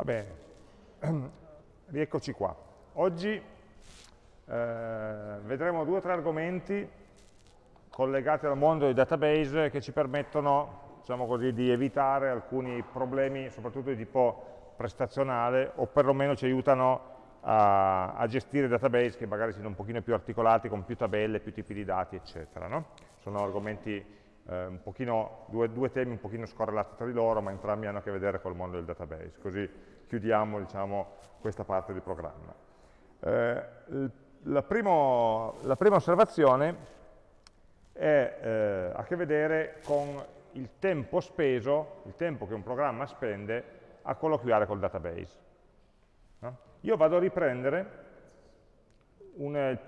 Va bene, rieccoci qua. Oggi eh, vedremo due o tre argomenti collegati al mondo dei database che ci permettono diciamo così, di evitare alcuni problemi, soprattutto di tipo prestazionale, o perlomeno ci aiutano a, a gestire database che magari siano un pochino più articolati, con più tabelle, più tipi di dati, eccetera. No? Sono argomenti eh, pochino, due, due, temi un pochino scorrelati tra di loro, ma entrambi hanno a che vedere col mondo del database, così chiudiamo diciamo, questa parte del programma. Eh, la, primo, la, prima osservazione è, eh, ha a che vedere con il tempo speso, il tempo che un programma spende a colloquiare col database. No? Io vado a riprendere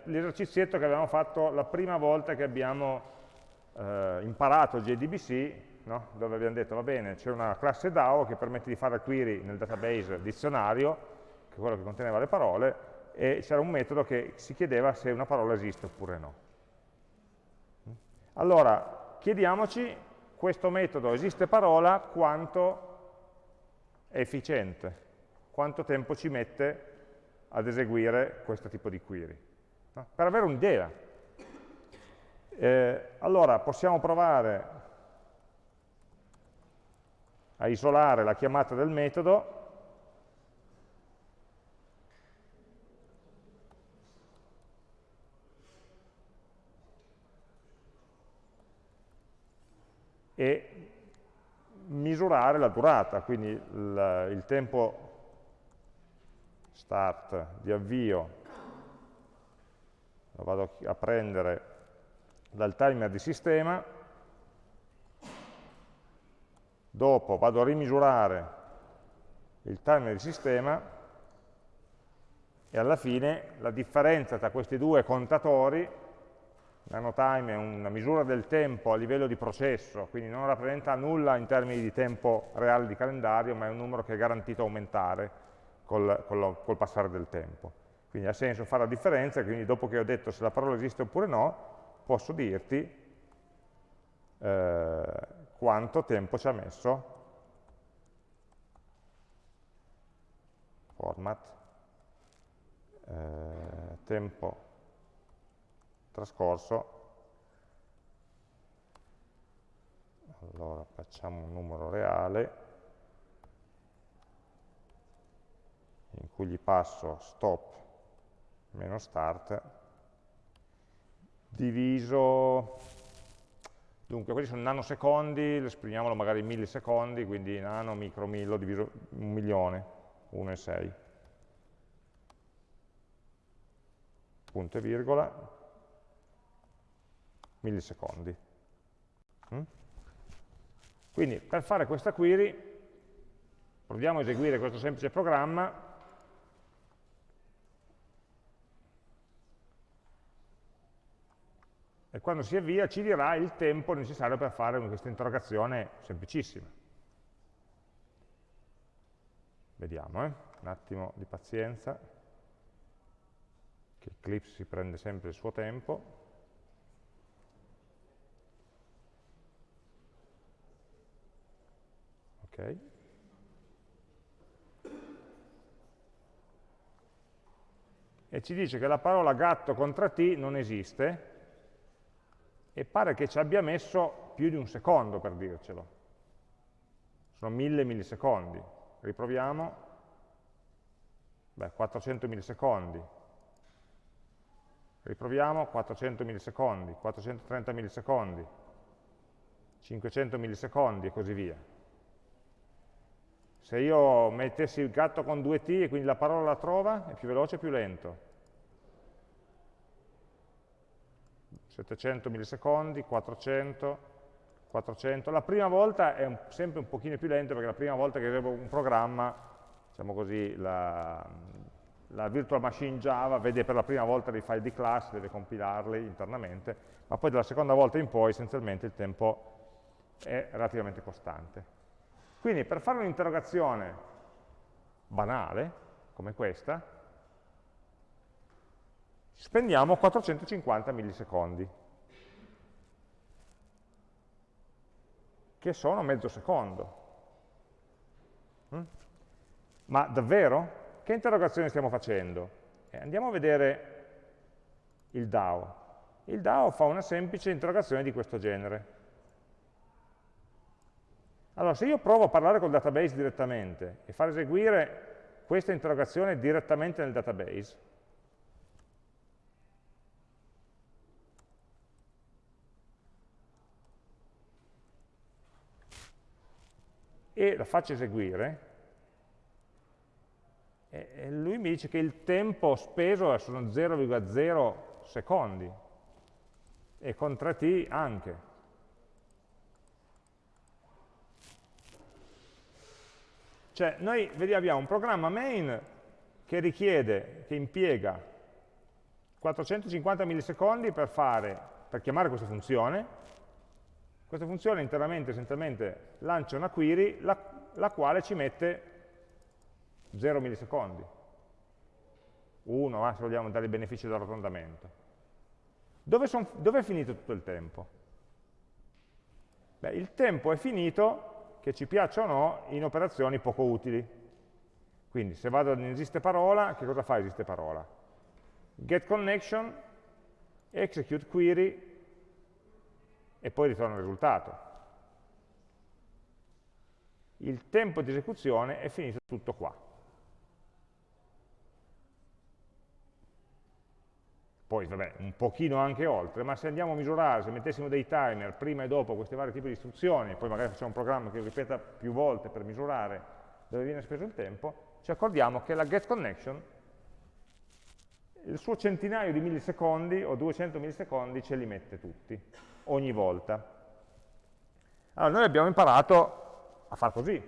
l'esercizietto che abbiamo fatto la prima volta che abbiamo eh, imparato JDBC, no? dove abbiamo detto, va bene, c'è una classe DAO che permette di fare query nel database dizionario, che è quello che conteneva le parole, e c'era un metodo che si chiedeva se una parola esiste oppure no. Allora, chiediamoci, questo metodo esiste parola, quanto è efficiente, quanto tempo ci mette ad eseguire questo tipo di query. No? Per avere un'idea, eh, allora possiamo provare a isolare la chiamata del metodo. E misurare la durata, quindi il, il tempo start di avvio. Lo vado a prendere dal timer di sistema, dopo vado a rimisurare il timer di sistema e alla fine la differenza tra questi due contatori, nanotime è una misura del tempo a livello di processo, quindi non rappresenta nulla in termini di tempo reale di calendario, ma è un numero che è garantito aumentare col, col, col passare del tempo. Quindi ha senso fare la differenza, quindi dopo che ho detto se la parola esiste oppure no, posso dirti eh, quanto tempo ci ha messo. Format. Eh, tempo trascorso. Allora facciamo un numero reale in cui gli passo stop meno start diviso, dunque questi sono nanosecondi, lo esprimiamolo magari in millisecondi, quindi nano, micro, millo, diviso un milione, 1 e 6. Punto e virgola, millisecondi. Mm? Quindi per fare questa query proviamo a eseguire questo semplice programma e quando si avvia ci dirà il tempo necessario per fare questa interrogazione semplicissima. Vediamo, eh? un attimo di pazienza, che Eclipse si prende sempre il suo tempo. Ok. E ci dice che la parola gatto contra T non esiste, e pare che ci abbia messo più di un secondo per dircelo. Sono mille millisecondi. Riproviamo. Beh, 400 millisecondi. Riproviamo, 400 millisecondi, 430 millisecondi, 500 millisecondi e così via. Se io mettessi il gatto con due T e quindi la parola la trova, è più veloce o più lento? 700 millisecondi, 400, 400. La prima volta è un, sempre un pochino più lento perché la prima volta che eseguo un programma, diciamo così, la, la, virtual machine Java vede per la prima volta dei file di classe, deve compilarli internamente, ma poi dalla seconda volta in poi essenzialmente il tempo è relativamente costante. Quindi per fare un'interrogazione banale, come questa, spendiamo 450 millisecondi, che sono mezzo secondo. Mm? ma davvero? Che interrogazione stiamo facendo? Eh, andiamo a vedere il DAO. Il DAO fa una semplice interrogazione di questo genere. Allora, se io provo a parlare col database direttamente e far eseguire questa interrogazione direttamente nel database, e la faccio eseguire, e lui mi dice che il tempo speso sono 0,0 secondi, e con 3t anche. Cioè, noi vediamo, abbiamo un programma main che richiede, che impiega 450 millisecondi per, fare, per chiamare questa funzione, questa funzione interamente, essenzialmente, lancia una query, la, la quale ci mette 0 millisecondi. 1, eh, se vogliamo dare i benefici dell'arrotondamento. Dove, dove è finito tutto il tempo? Beh, il tempo è finito che ci piaccia o no, in operazioni poco utili. Quindi se vado in esiste parola, che cosa fa esiste parola? Get connection, execute query e poi ritorna il risultato. Il tempo di esecuzione è finito tutto qua. poi vabbè, un pochino anche oltre, ma se andiamo a misurare, se mettessimo dei timer prima e dopo questi vari tipi di istruzioni, poi magari facciamo un programma che ripeta più volte per misurare dove viene speso il tempo, ci accordiamo che la getConnection, il suo centinaio di millisecondi o 200 millisecondi ce li mette tutti, ogni volta. Allora noi abbiamo imparato a far così,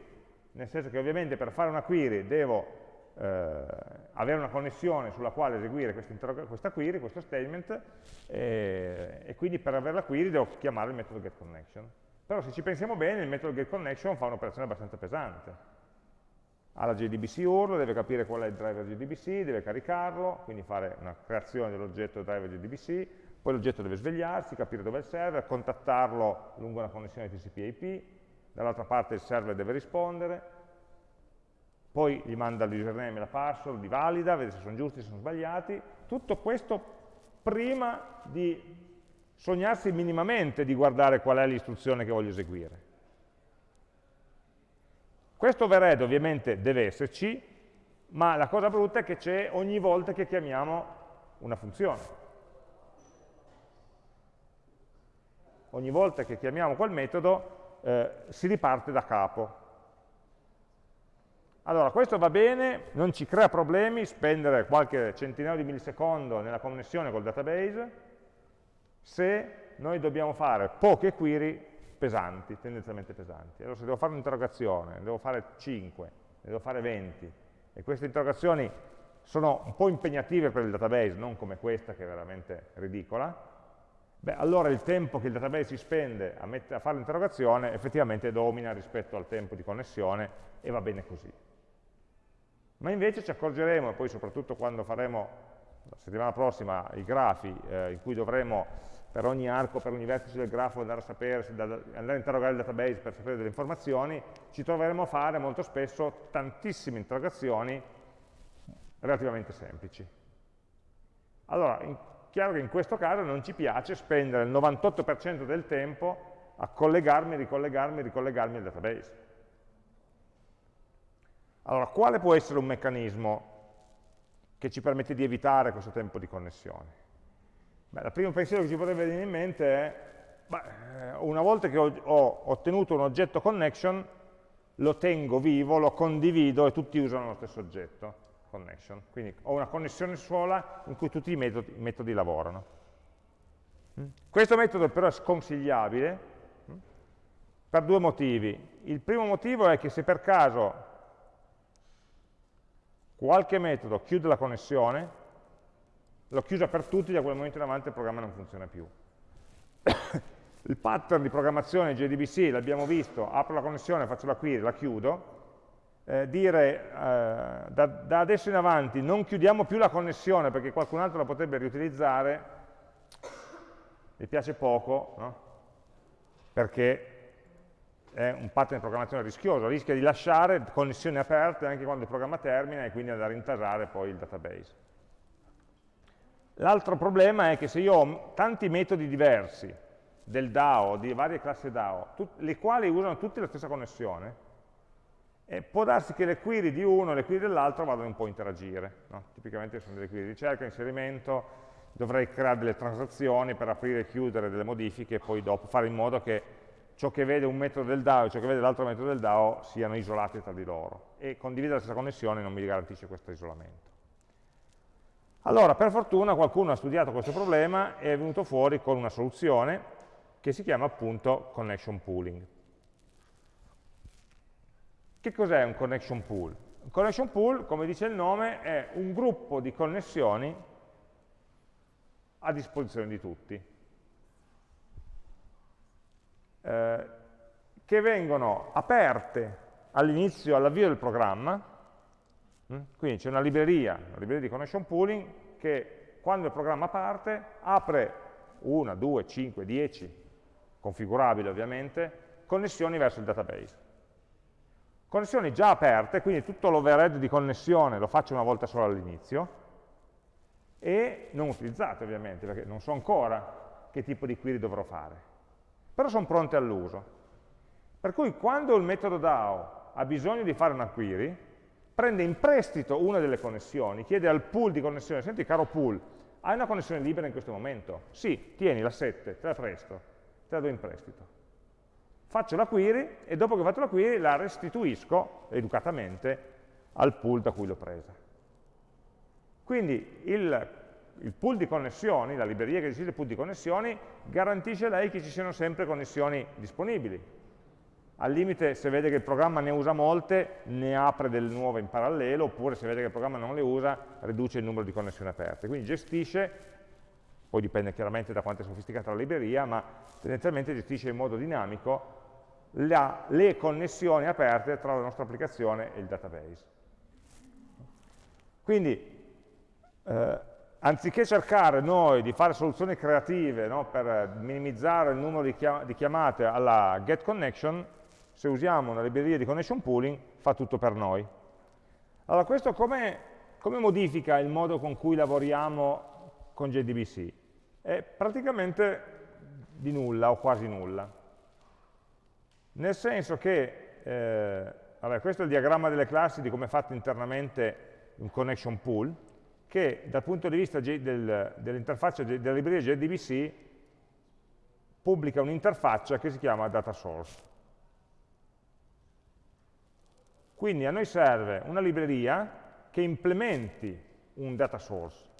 nel senso che ovviamente per fare una query devo eh, avere una connessione sulla quale eseguire questa query, questo statement, eh, e quindi per avere la query devo chiamare il metodo getConnection. Però se ci pensiamo bene, il metodo getConnection fa un'operazione abbastanza pesante. Ha la JDBC URL, deve capire qual è il driver JDBC, deve caricarlo, quindi fare una creazione dell'oggetto driver JDBC, poi l'oggetto deve svegliarsi, capire dove è il server, contattarlo lungo una connessione TCP/IP, dall'altra parte il server deve rispondere, poi gli manda l'username e la password, li valida, vede se sono giusti, se sono sbagliati, tutto questo prima di sognarsi minimamente di guardare qual è l'istruzione che voglio eseguire. Questo overhead ovviamente deve esserci, ma la cosa brutta è che c'è ogni volta che chiamiamo una funzione. Ogni volta che chiamiamo quel metodo eh, si riparte da capo. Allora, questo va bene, non ci crea problemi spendere qualche centinaio di millisecondo nella connessione col database se noi dobbiamo fare poche query pesanti, tendenzialmente pesanti. Allora, se devo fare un'interrogazione, ne devo fare 5, ne devo fare 20, e queste interrogazioni sono un po' impegnative per il database, non come questa che è veramente ridicola, beh, allora il tempo che il database si spende a, a fare l'interrogazione effettivamente domina rispetto al tempo di connessione e va bene così. Ma invece ci accorgeremo, e poi soprattutto quando faremo la settimana prossima i grafi eh, in cui dovremo per ogni arco, per ogni vertice del grafo andare a sapere, andare a interrogare il database per sapere delle informazioni, ci troveremo a fare molto spesso tantissime interrogazioni relativamente semplici. Allora, chiaro che in questo caso non ci piace spendere il 98% del tempo a collegarmi, ricollegarmi, ricollegarmi al database. Allora, quale può essere un meccanismo che ci permette di evitare questo tempo di connessione? Beh, il primo pensiero che ci potrebbe venire in mente è, beh, eh, una volta che ho, ho ottenuto un oggetto connection, lo tengo vivo, lo condivido e tutti usano lo stesso oggetto connection. Quindi ho una connessione sola in cui tutti i metodi, metodi lavorano. Mm? Questo metodo però è sconsigliabile mm, per due motivi. Il primo motivo è che se per caso qualche metodo chiude la connessione, l'ho chiusa per tutti, da quel momento in avanti il programma non funziona più. il pattern di programmazione JDBC, l'abbiamo visto, apro la connessione, faccio la query, la chiudo, eh, dire eh, da, da, adesso in avanti non chiudiamo più la connessione perché qualcun altro la potrebbe riutilizzare, mi piace poco, no? perché è un pattern di programmazione rischioso, rischia di lasciare connessioni aperte anche quando il programma termina e quindi andare a intasare poi il database. L'altro problema è che se io ho tanti metodi diversi del DAO, di varie classi DAO, le quali usano tutte la stessa connessione, eh, può darsi che le query di uno e le query dell'altro vadano un po' a interagire. No? Tipicamente sono delle query di ricerca, inserimento, dovrei creare delle transazioni per aprire e chiudere delle modifiche e poi dopo fare in modo che ciò che vede un metodo del DAO e ciò che vede l'altro metodo del DAO siano isolati tra di loro. E condividere la stessa connessione non mi garantisce questo isolamento. Allora, per fortuna qualcuno ha studiato questo problema e è venuto fuori con una soluzione che si chiama appunto connection pooling. Che cos'è un connection pool? Un connection pool, come dice il nome, è un gruppo di connessioni a disposizione di tutti, eh, che vengono aperte all'inizio, all'avvio del programma, mm? quindi c'è una libreria, una libreria di connection pooling, che quando il programma parte apre una, due, cinque, dieci, configurabili ovviamente, connessioni verso il database. Connessioni già aperte, quindi tutto l'overhead di connessione lo faccio una volta sola all'inizio, e non utilizzate ovviamente, perché non so ancora che tipo di query dovrò fare. Però sono pronte all'uso. Per cui quando il metodo DAO ha bisogno di fare una query, prende in prestito una delle connessioni, chiede al pool di connessione, senti caro pool, hai una connessione libera in questo momento? Sì, tieni la 7, te la presto, te la do in prestito faccio la query e dopo che ho fatto la query la restituisco educatamente al pool da cui l'ho presa. Quindi il, il, pool di connessioni, la libreria che decide il pool di connessioni, garantisce a lei che ci siano sempre connessioni disponibili. Al limite, se vede che il programma ne usa molte, ne apre delle nuove in parallelo, oppure se vede che il programma non le usa, riduce il numero di connessioni aperte. Quindi gestisce, poi dipende chiaramente da quanto è sofisticata la libreria, ma tendenzialmente gestisce in modo dinamico la, le connessioni aperte tra la nostra applicazione e il database. Quindi, eh, anziché cercare noi di fare soluzioni creative no, per minimizzare il numero di, chiam di chiamate alla getConnection, se usiamo una libreria di connection pooling, fa tutto per noi. Allora, questo come, come modifica il modo con cui lavoriamo con JDBC? È praticamente di nulla o quasi nulla nel senso che, eh, vabbè, questo è il diagramma delle classi di come è fatto internamente un connection pool, che dal punto di vista del, dell'interfaccia della libreria JDBC pubblica un'interfaccia che si chiama data source. Quindi a noi serve una libreria che implementi un data source.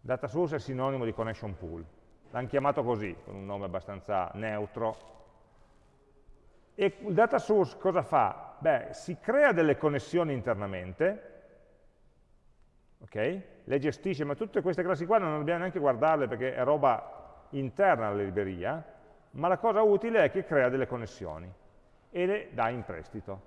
Data source è sinonimo di connection pool. L'hanno chiamato così, con un nome abbastanza neutro, e il data source cosa fa? Beh, si crea delle connessioni internamente, ok? Le gestisce, ma tutte queste classi qua non dobbiamo neanche guardarle perché è roba interna alla libreria, ma la cosa utile è che crea delle connessioni e le dà in prestito.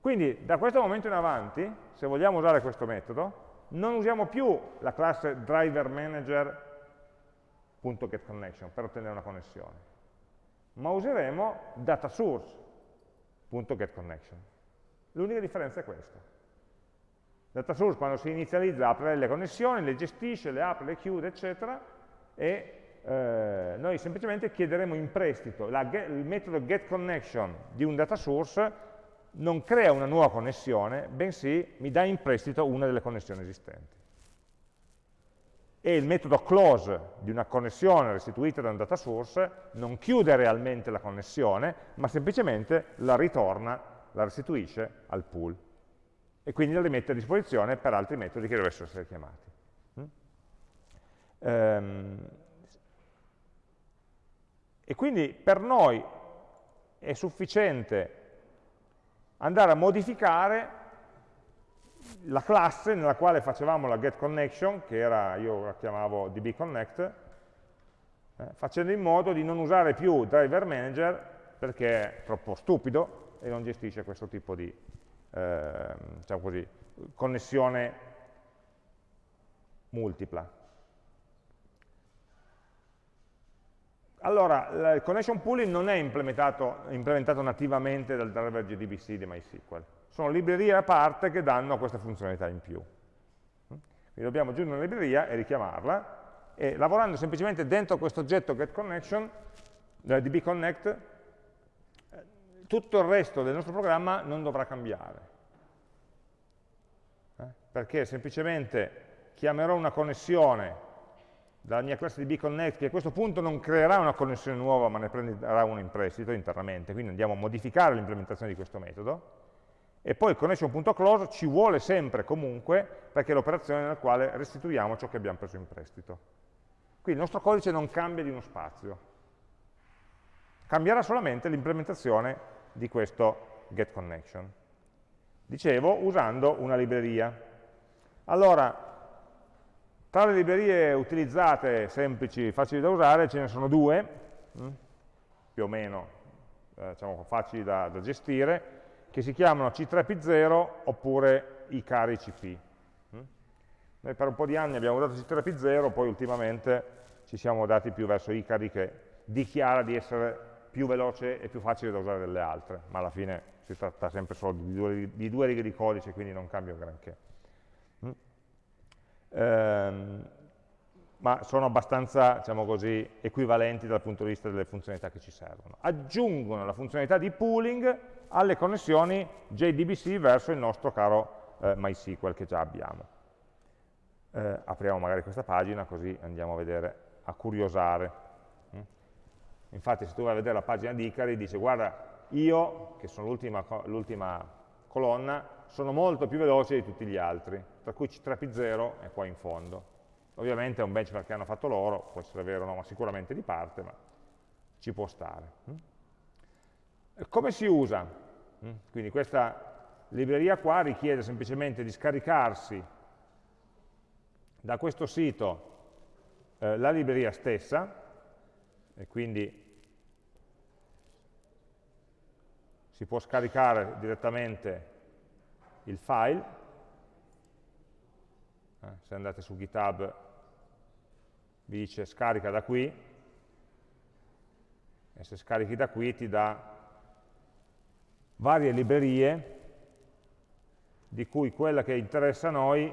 Quindi da questo momento in avanti, se vogliamo usare questo metodo, non usiamo più la classe driverManager.getConnection per ottenere una connessione, ma useremo data source.getConnection. L'unica differenza è questa. Data source quando si inizializza apre le connessioni, le gestisce, le apre, le chiude, eccetera, e eh, noi semplicemente chiederemo in prestito get, il metodo getConnection di un data source non crea una nuova connessione, bensì mi dà in prestito una delle connessioni esistenti e il metodo close di una connessione restituita da un data source non chiude realmente la connessione, ma semplicemente la ritorna, la restituisce al pool e quindi la rimette a disposizione per altri metodi che dovessero essere chiamati. Mm? Ehm, e quindi per noi è sufficiente andare a modificare la classe nella quale facevamo la getConnection, che era, io la chiamavo dbConnect, eh, facendo in modo di non usare più driverManager perché è troppo stupido e non gestisce questo tipo di eh, diciamo così, connessione multipla. allora, il connection pooling non è implementato, implementato nativamente dal driver JDBC di MySQL. Sono librerie a parte che danno questa funzionalità in più. Quindi dobbiamo aggiungere una libreria e richiamarla, e lavorando semplicemente dentro questo oggetto getConnection, eh, dbconnect, eh, tutto il resto del nostro programma non dovrà cambiare. Eh? Perché semplicemente chiamerò una connessione dalla mia classe di bconnect che a questo punto non creerà una connessione nuova ma ne prenderà una in prestito internamente, quindi andiamo a modificare l'implementazione di questo metodo, e poi il connection.close ci vuole sempre comunque perché è l'operazione nella quale restituiamo ciò che abbiamo preso in prestito. Quindi il nostro codice non cambia di uno spazio, cambierà solamente l'implementazione di questo getConnection. Dicevo, usando una libreria. Allora, tra le librerie utilizzate, semplici, facili da usare, ce ne sono due, mm, più o meno eh, diciamo, facili da, da, gestire, che si chiamano C3P0 oppure ICARI-CP. Mm. Noi per un po' di anni abbiamo usato C3P0, poi ultimamente ci siamo dati più verso ICARI che dichiara di essere più veloce e più facile da usare delle altre, ma alla fine si tratta sempre solo di due, di due righe di codice, quindi non cambia granché ehm, ma sono abbastanza diciamo così, equivalenti dal punto di vista delle funzionalità che ci servono. Aggiungono la funzionalità di pooling alle connessioni JDBC verso il nostro caro eh, MySQL che già abbiamo. Eh, apriamo magari questa pagina così andiamo a vedere, a curiosare. Mm? Infatti se tu vai a vedere la pagina di Icari dice guarda io, che sono l'ultima colonna, sono molto più veloci di tutti gli altri tra cui C3P0 è qua in fondo. Ovviamente è un benchmark che hanno fatto loro, può essere vero o no, ma sicuramente di parte, ma ci può stare. Mm? Come si usa? Mm? Quindi questa libreria qua richiede semplicemente di scaricarsi da questo sito eh, la libreria stessa, e quindi si può scaricare direttamente il file, eh, se andate su GitHub vi dice scarica da qui, e se scarichi da qui ti dà varie librerie, di cui quella che interessa a noi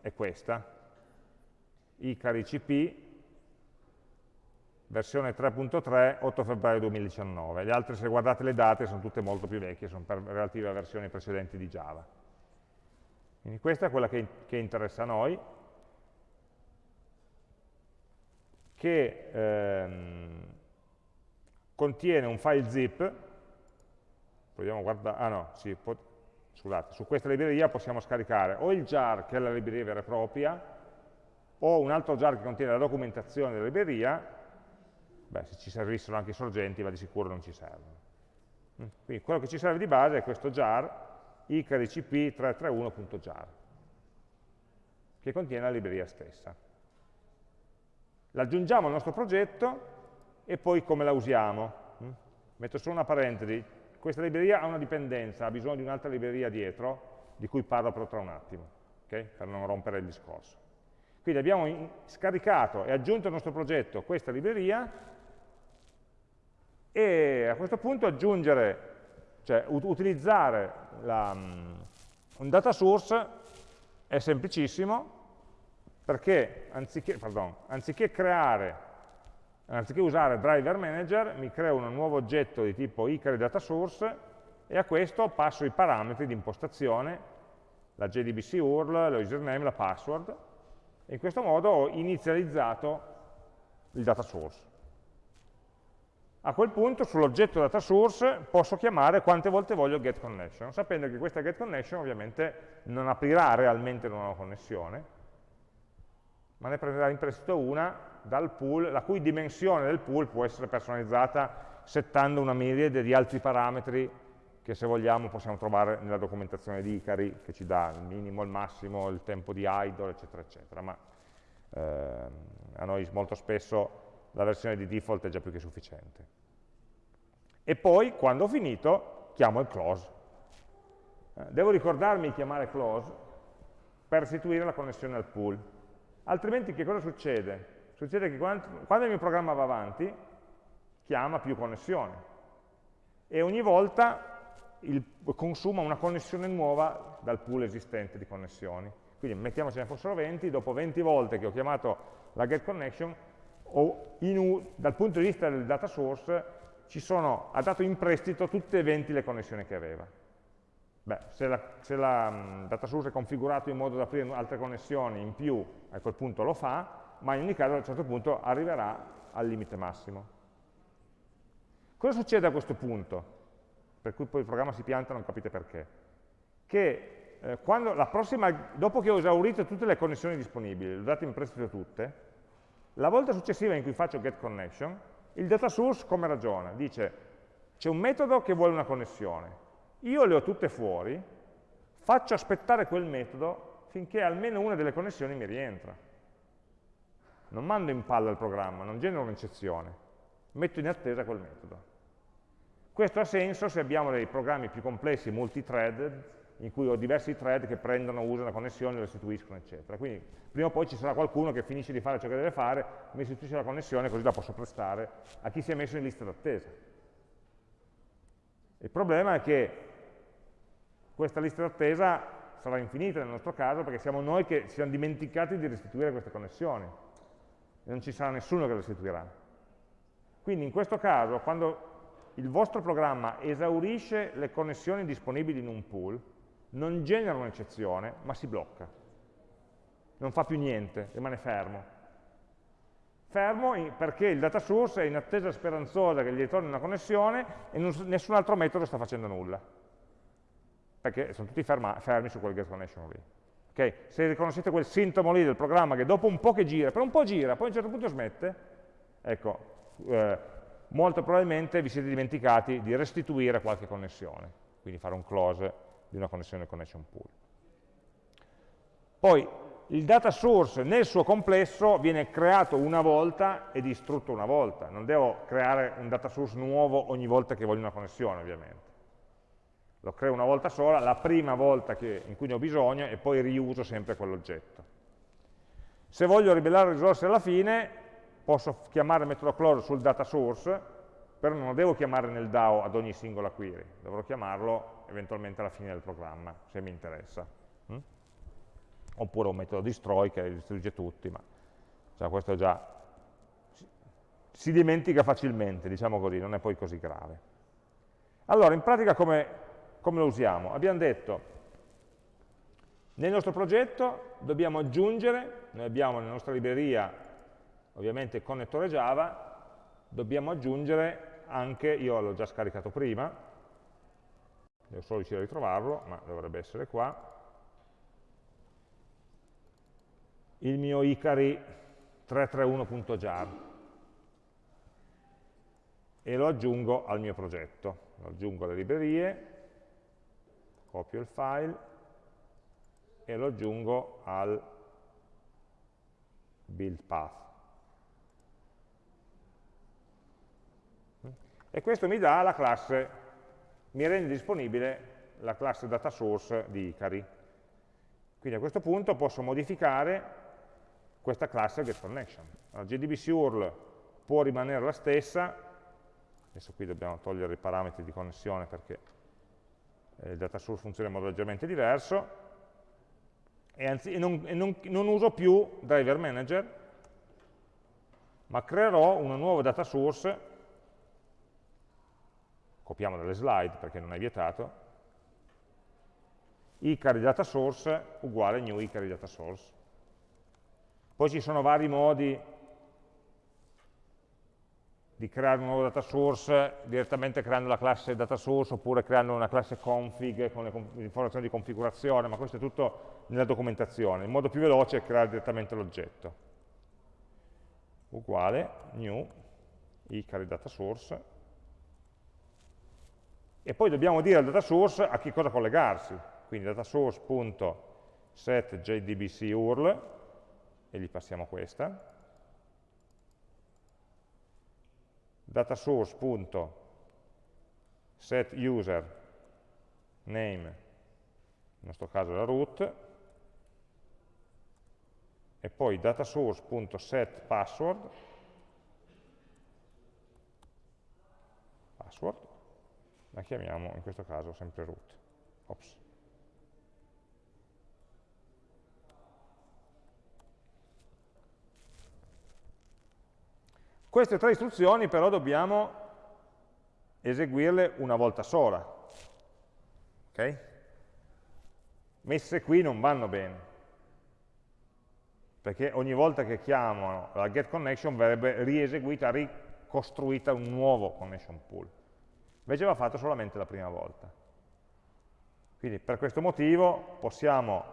è questa, Icari CP, versione 3.3, 8 febbraio 2019. Le altre, se guardate le date, sono tutte molto più vecchie, sono relative a versioni precedenti di Java. Quindi questa è quella che, che interessa a noi, che ehm, contiene un file zip, proviamo a guardare, ah no, sì, scusate, su questa libreria possiamo scaricare o il jar, che è la libreria vera e propria, o un altro jar che contiene la documentazione della libreria, beh, se ci servissero anche i sorgenti, ma di sicuro non ci servono. Quindi quello che ci serve di base è questo jar, icaricp331.jar, che contiene la libreria stessa. L'aggiungiamo al nostro progetto e poi come la usiamo. Mm? Metto solo una parentesi, questa libreria ha una dipendenza, ha bisogno di un'altra libreria dietro, di cui parlo però tra un attimo, okay? per non rompere il discorso. Quindi abbiamo scaricato e aggiunto al nostro progetto questa libreria e a questo punto aggiungere cioè utilizzare la, mm, un data source è semplicissimo perché anziché, pardon, anziché creare anziché usare driver manager, mi creo un nuovo oggetto di tipo icari data source e a questo passo i parametri di impostazione, la JDBC URL, lo username, la password, e in questo modo ho inizializzato il data source. A quel punto sull'oggetto data source posso chiamare quante volte voglio getConnection, sapendo che questa getConnection ovviamente non aprirà realmente una nuova connessione, ma ne prenderà in prestito una dal pool, la cui dimensione del pool può essere personalizzata settando una miriade di altri parametri che se vogliamo possiamo trovare nella documentazione di Icari, che ci dà il minimo, il massimo, il tempo di idle, eccetera, eccetera. Ma eh, a noi molto spesso la versione di default è già più che sufficiente. E poi, quando ho finito, chiamo il close. Eh, devo ricordarmi di chiamare close per restituire la connessione al pool. Altrimenti che cosa succede? Succede che quando, quando il mio programma va avanti, chiama più connessioni e ogni volta il, consuma una connessione nuova dal pool esistente di connessioni. Quindi mettiamo ce ne fossero 20, dopo 20 volte che ho chiamato la getConnection, dal punto di vista del data source sono, ha dato in prestito tutte e 20 le connessioni che aveva. Beh, se la, se la um, data source è configurato in modo da aprire altre connessioni in più, a quel punto lo fa, ma in ogni caso a un certo punto arriverà al limite massimo. Cosa succede a questo punto? Per cui poi il programma si pianta non capite perché. Che eh, prossima, dopo che ho esaurito tutte le connessioni disponibili, le ho date in prestito tutte, la volta successiva in cui faccio getConnection, il data source come ragiona? Dice, c'è un metodo che vuole una connessione, io le ho tutte fuori, faccio aspettare quel metodo finché almeno una delle connessioni mi rientra. Non mando in palla il programma, non genero un'eccezione, metto in attesa quel metodo. Questo ha senso se abbiamo dei programmi più complessi, multi-threaded, in cui ho diversi thread che prendono, usano la connessione, restituiscono, eccetera. Quindi prima o poi ci sarà qualcuno che finisce di fare ciò che deve fare, mi restituisce la connessione, così la posso prestare a chi si è messo in lista d'attesa. Il problema è che questa lista d'attesa sarà infinita nel nostro caso perché siamo noi che ci siamo dimenticati di restituire queste connessioni e non ci sarà nessuno che le restituirà. Quindi in questo caso, quando il vostro programma esaurisce le connessioni disponibili in un pool, non genera un'eccezione, ma si blocca. Non fa più niente, rimane fermo. Fermo perché il data source è in attesa speranzosa che gli ritorni una connessione e nessun altro metodo sta facendo nulla perché sono tutti ferma, fermi su quel get connection lì. Okay? Se riconoscete quel sintomo lì del programma che dopo un po' che gira, per un po' gira, poi a un certo punto smette, ecco, eh, molto probabilmente vi siete dimenticati di restituire qualche connessione, quindi fare un close di una connessione connection pool. Poi il data source nel suo complesso viene creato una volta e distrutto una volta, non devo creare un data source nuovo ogni volta che voglio una connessione ovviamente lo creo una volta sola, la prima volta che, in cui ne ho bisogno e poi riuso sempre quell'oggetto. Se voglio ribellare risorse alla fine, posso chiamare il metodo close sul data source, però non lo devo chiamare nel DAO ad ogni singola query, dovrò chiamarlo eventualmente alla fine del programma, se mi interessa. Mm? Oppure un metodo destroy che distrugge tutti, ma cioè, questo già si dimentica facilmente, diciamo così, non è poi così grave. Allora, in pratica come come lo usiamo? Abbiamo detto, nel nostro progetto dobbiamo aggiungere, noi abbiamo nella nostra libreria ovviamente il connettore Java, dobbiamo aggiungere anche, io l'ho già scaricato prima, devo solo riuscire a ritrovarlo, ma dovrebbe essere qua, il mio Icari 331.jar e lo aggiungo al mio progetto, lo aggiungo alle librerie, copio il file e lo aggiungo al build path. E questo mi dà la classe, mi rende disponibile la classe data source di Icari. Quindi a questo punto posso modificare questa classe getConnection. La JDBC URL può rimanere la stessa, adesso qui dobbiamo togliere i parametri di connessione perché il data source funziona in modo leggermente diverso, e, anzi, e, non, e non, non uso più driver manager, ma creerò una nuova data source, copiamo dalle slide perché non è vietato, icari data source uguale new icari data source. Poi ci sono vari modi di creare un nuovo data source direttamente creando la classe data source oppure creando una classe config con le informazioni di configurazione, ma questo è tutto nella documentazione. Il modo più veloce è creare direttamente l'oggetto. Uguale new icari data source e poi dobbiamo dire al data source a che cosa collegarsi. Quindi data source.set jdbc URL e gli passiamo questa datasource.setUser name, nel nostro caso la root, e poi datasource.setPassword password, la chiamiamo in questo caso sempre root. Ops. Queste tre istruzioni però dobbiamo eseguirle una volta sola. Okay? Messe qui non vanno bene, perché ogni volta che chiamo la getConnection verrebbe rieseguita, ricostruita un nuovo connection pool. Invece va fatto solamente la prima volta. Quindi per questo motivo possiamo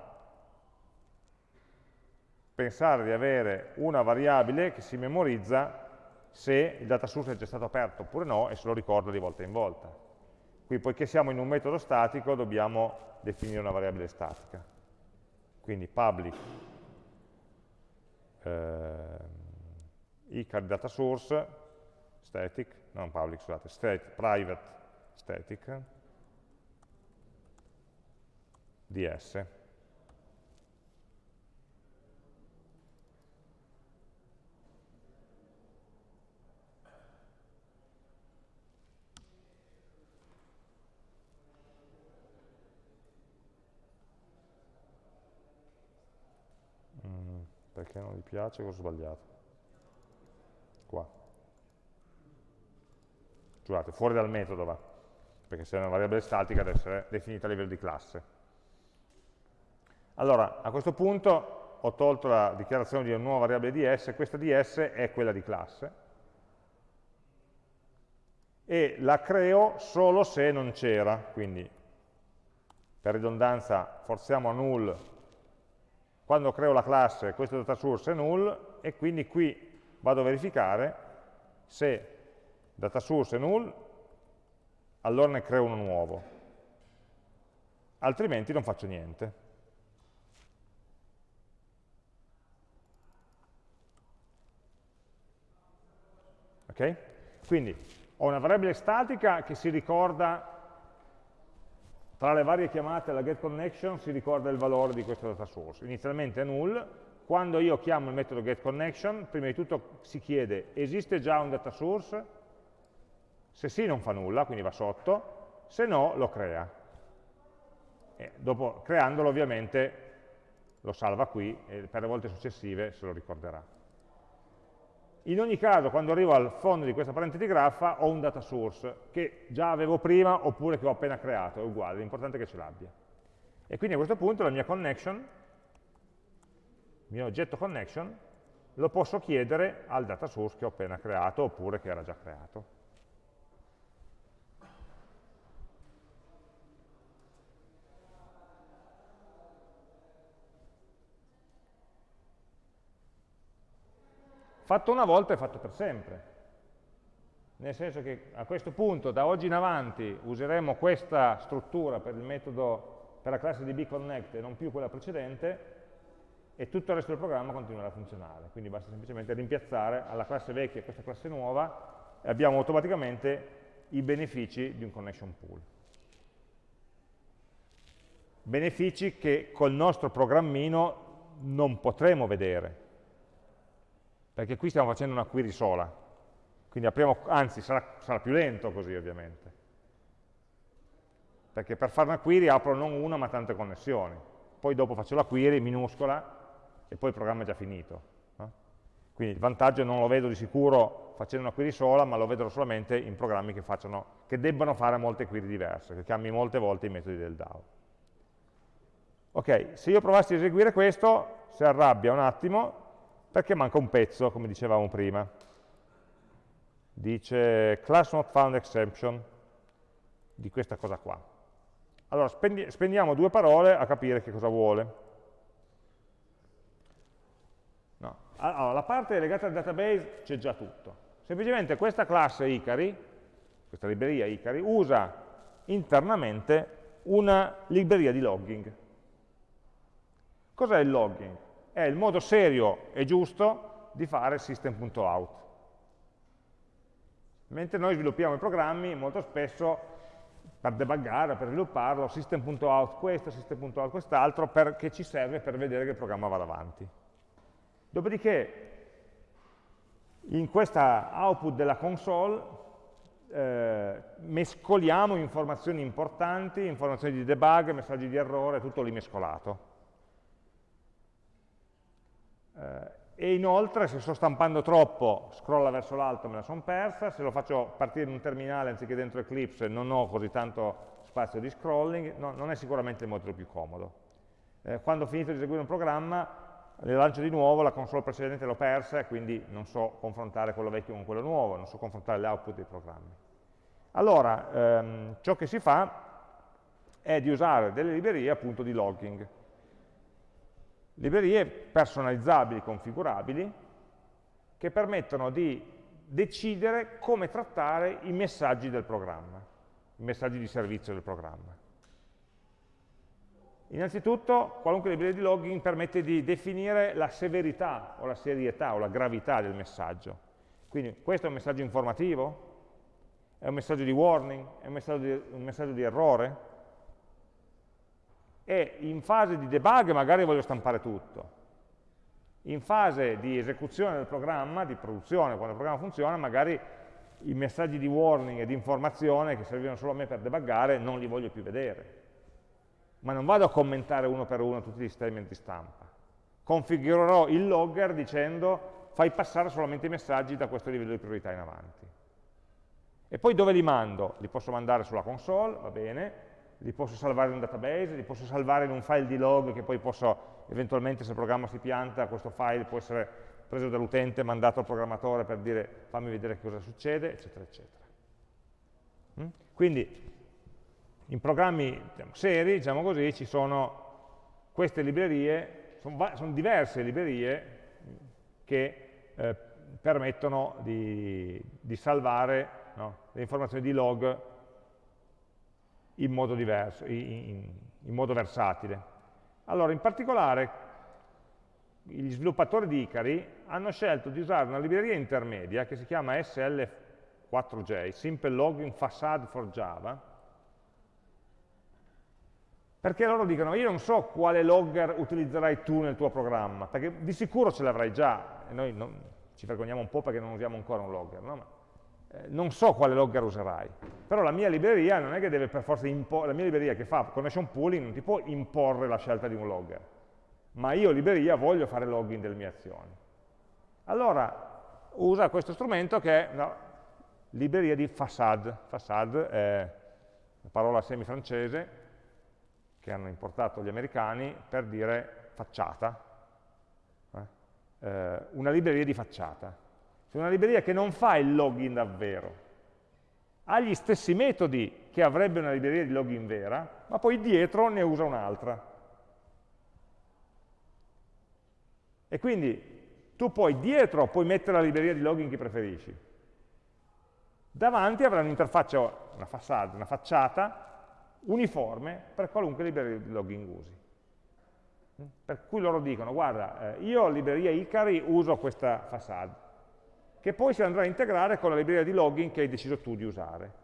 pensare di avere una variabile che si memorizza se il data source è già stato aperto oppure no e se lo ricorda di volta in volta. Qui, poiché siamo in un metodo statico, dobbiamo definire una variabile statica. Quindi public eh, icar data source static, non public, scusate, state, private static ds perché non gli piace, cosa ho sbagliato? Qua. Scusate, fuori dal metodo va, perché se è una variabile statica deve essere definita a livello di classe. Allora, a questo punto ho tolto la dichiarazione di una nuova variabile ds, questa ds è quella di classe, e la creo solo se non c'era, quindi per ridondanza forziamo a null quando creo la classe questo data source è null e quindi qui vado a verificare se data source è null, allora ne creo uno nuovo, altrimenti non faccio niente. Ok? Quindi ho una variabile statica che si ricorda tra le varie chiamate alla getConnection si ricorda il valore di questo data source. Inizialmente è null, quando io chiamo il metodo getConnection, prima di tutto si chiede esiste già un data source? Se sì non fa nulla, quindi va sotto, se no lo crea. E dopo creandolo ovviamente lo salva qui e per le volte successive se lo ricorderà. In ogni caso, quando arrivo al fondo di questa parentesi graffa, ho un data source che già avevo prima oppure che ho appena creato, è uguale, l'importante è che ce l'abbia. E quindi a questo punto la mia connection, il mio oggetto connection, lo posso chiedere al data source che ho appena creato oppure che era già creato. Fatto una volta è fatto per sempre. Nel senso che a questo punto, da oggi in avanti, useremo questa struttura per metodo, per la classe di bconnect e non più quella precedente, e tutto il resto del programma continuerà a funzionare. Quindi basta semplicemente rimpiazzare alla classe vecchia questa classe nuova e abbiamo automaticamente i benefici di un connection pool. Benefici che col nostro programmino non potremo vedere, perché qui stiamo facendo una query sola, quindi apriamo, anzi sarà, sarà più lento così ovviamente, perché per fare una query apro non una ma tante connessioni, poi dopo faccio la query minuscola e poi il programma è già finito. Quindi il vantaggio non lo vedo di sicuro facendo una query sola, ma lo vedo solamente in programmi che, facciano, che debbano fare molte query diverse, che cambi molte volte i metodi del DAO. Ok, se io provassi a eseguire questo, si arrabbia un attimo, perché manca un pezzo, come dicevamo prima. Dice class not found exception di questa cosa qua. Allora, spendi, spendiamo due parole a capire che cosa vuole. No. Allora, la parte legata al database c'è già tutto. Semplicemente questa classe Icari, questa libreria Icari, usa internamente una libreria di logging. Cos'è il logging? È il modo serio e giusto di fare system.out. Mentre noi sviluppiamo i programmi, molto spesso per debuggare, per svilupparlo, system.out questo, system.out quest'altro, che ci serve per vedere che il programma vada avanti. Dopodiché, in questa output della console, eh, mescoliamo informazioni importanti, informazioni di debug, messaggi di errore, tutto lì mescolato. Eh, e inoltre se sto stampando troppo, scrolla verso l'alto me la sono persa, se lo faccio partire in un terminale anziché dentro Eclipse non ho così tanto spazio di scrolling, no, non è sicuramente il modo più comodo. Eh, quando ho finito di eseguire un programma, le lancio di nuovo, la console precedente l'ho persa e quindi non so confrontare quello vecchio con quello nuovo, non so confrontare le output dei programmi. Allora, ehm, ciò che si fa è di usare delle librerie appunto di logging. Librerie personalizzabili, configurabili, che permettono di decidere come trattare i messaggi del programma, i messaggi di servizio del programma. Innanzitutto, qualunque libreria di logging permette di definire la severità o la serietà o la gravità del messaggio. Quindi questo è un messaggio informativo? È un messaggio di warning? È un messaggio di, un messaggio di errore? E in fase di debug magari voglio stampare tutto. In fase di esecuzione del programma, di produzione, quando il programma funziona, magari i messaggi di warning e di informazione che servivano solo a me per debuggare non li voglio più vedere ma non vado a commentare uno per uno tutti gli statement di stampa. Configurerò il logger dicendo fai passare solamente i messaggi da questo livello di priorità in avanti. E poi dove li mando? Li posso mandare sulla console, va bene, li posso salvare in un database, li posso salvare in un file di log che poi posso, eventualmente se il programma si pianta, questo file può essere preso dall'utente, mandato al programmatore per dire fammi vedere cosa succede, eccetera, eccetera. Mm? Quindi in programmi diciamo, seri, diciamo così, ci sono queste librerie, sono, sono diverse librerie che eh, permettono di, di salvare no, le informazioni di log in modo diverso, in, in, modo versatile. Allora, in particolare, gli sviluppatori di Icari hanno scelto di usare una libreria intermedia che si chiama SL4J, Simple Logging Facade for Java, perché loro dicono, io non so quale logger utilizzerai tu nel tuo programma, perché di sicuro ce l'avrai già, e noi non, ci vergogniamo un po' perché non usiamo ancora un logger, no? Eh, non so quale logger userai, però la mia libreria non è che deve per forza imporre, la mia libreria che fa connection pooling non ti può imporre la scelta di un logger, ma io libreria voglio fare login delle mie azioni. Allora usa questo strumento che è una libreria di facade, facade è una parola semi-francese, che hanno importato gli americani per dire facciata, eh? Eh, una libreria di facciata. Cioè una libreria che non fa il login davvero, ha gli stessi metodi che avrebbe una libreria di login vera, ma poi dietro ne usa un'altra. E quindi tu poi dietro puoi mettere la libreria di login che preferisci. Davanti avrai un'interfaccia, una facciata, una facciata uniforme per qualunque libreria di login usi. Per cui loro dicono, guarda, eh, io libreria Icari uso questa facade, che poi si andrà a integrare con la libreria di login che hai deciso tu di usare.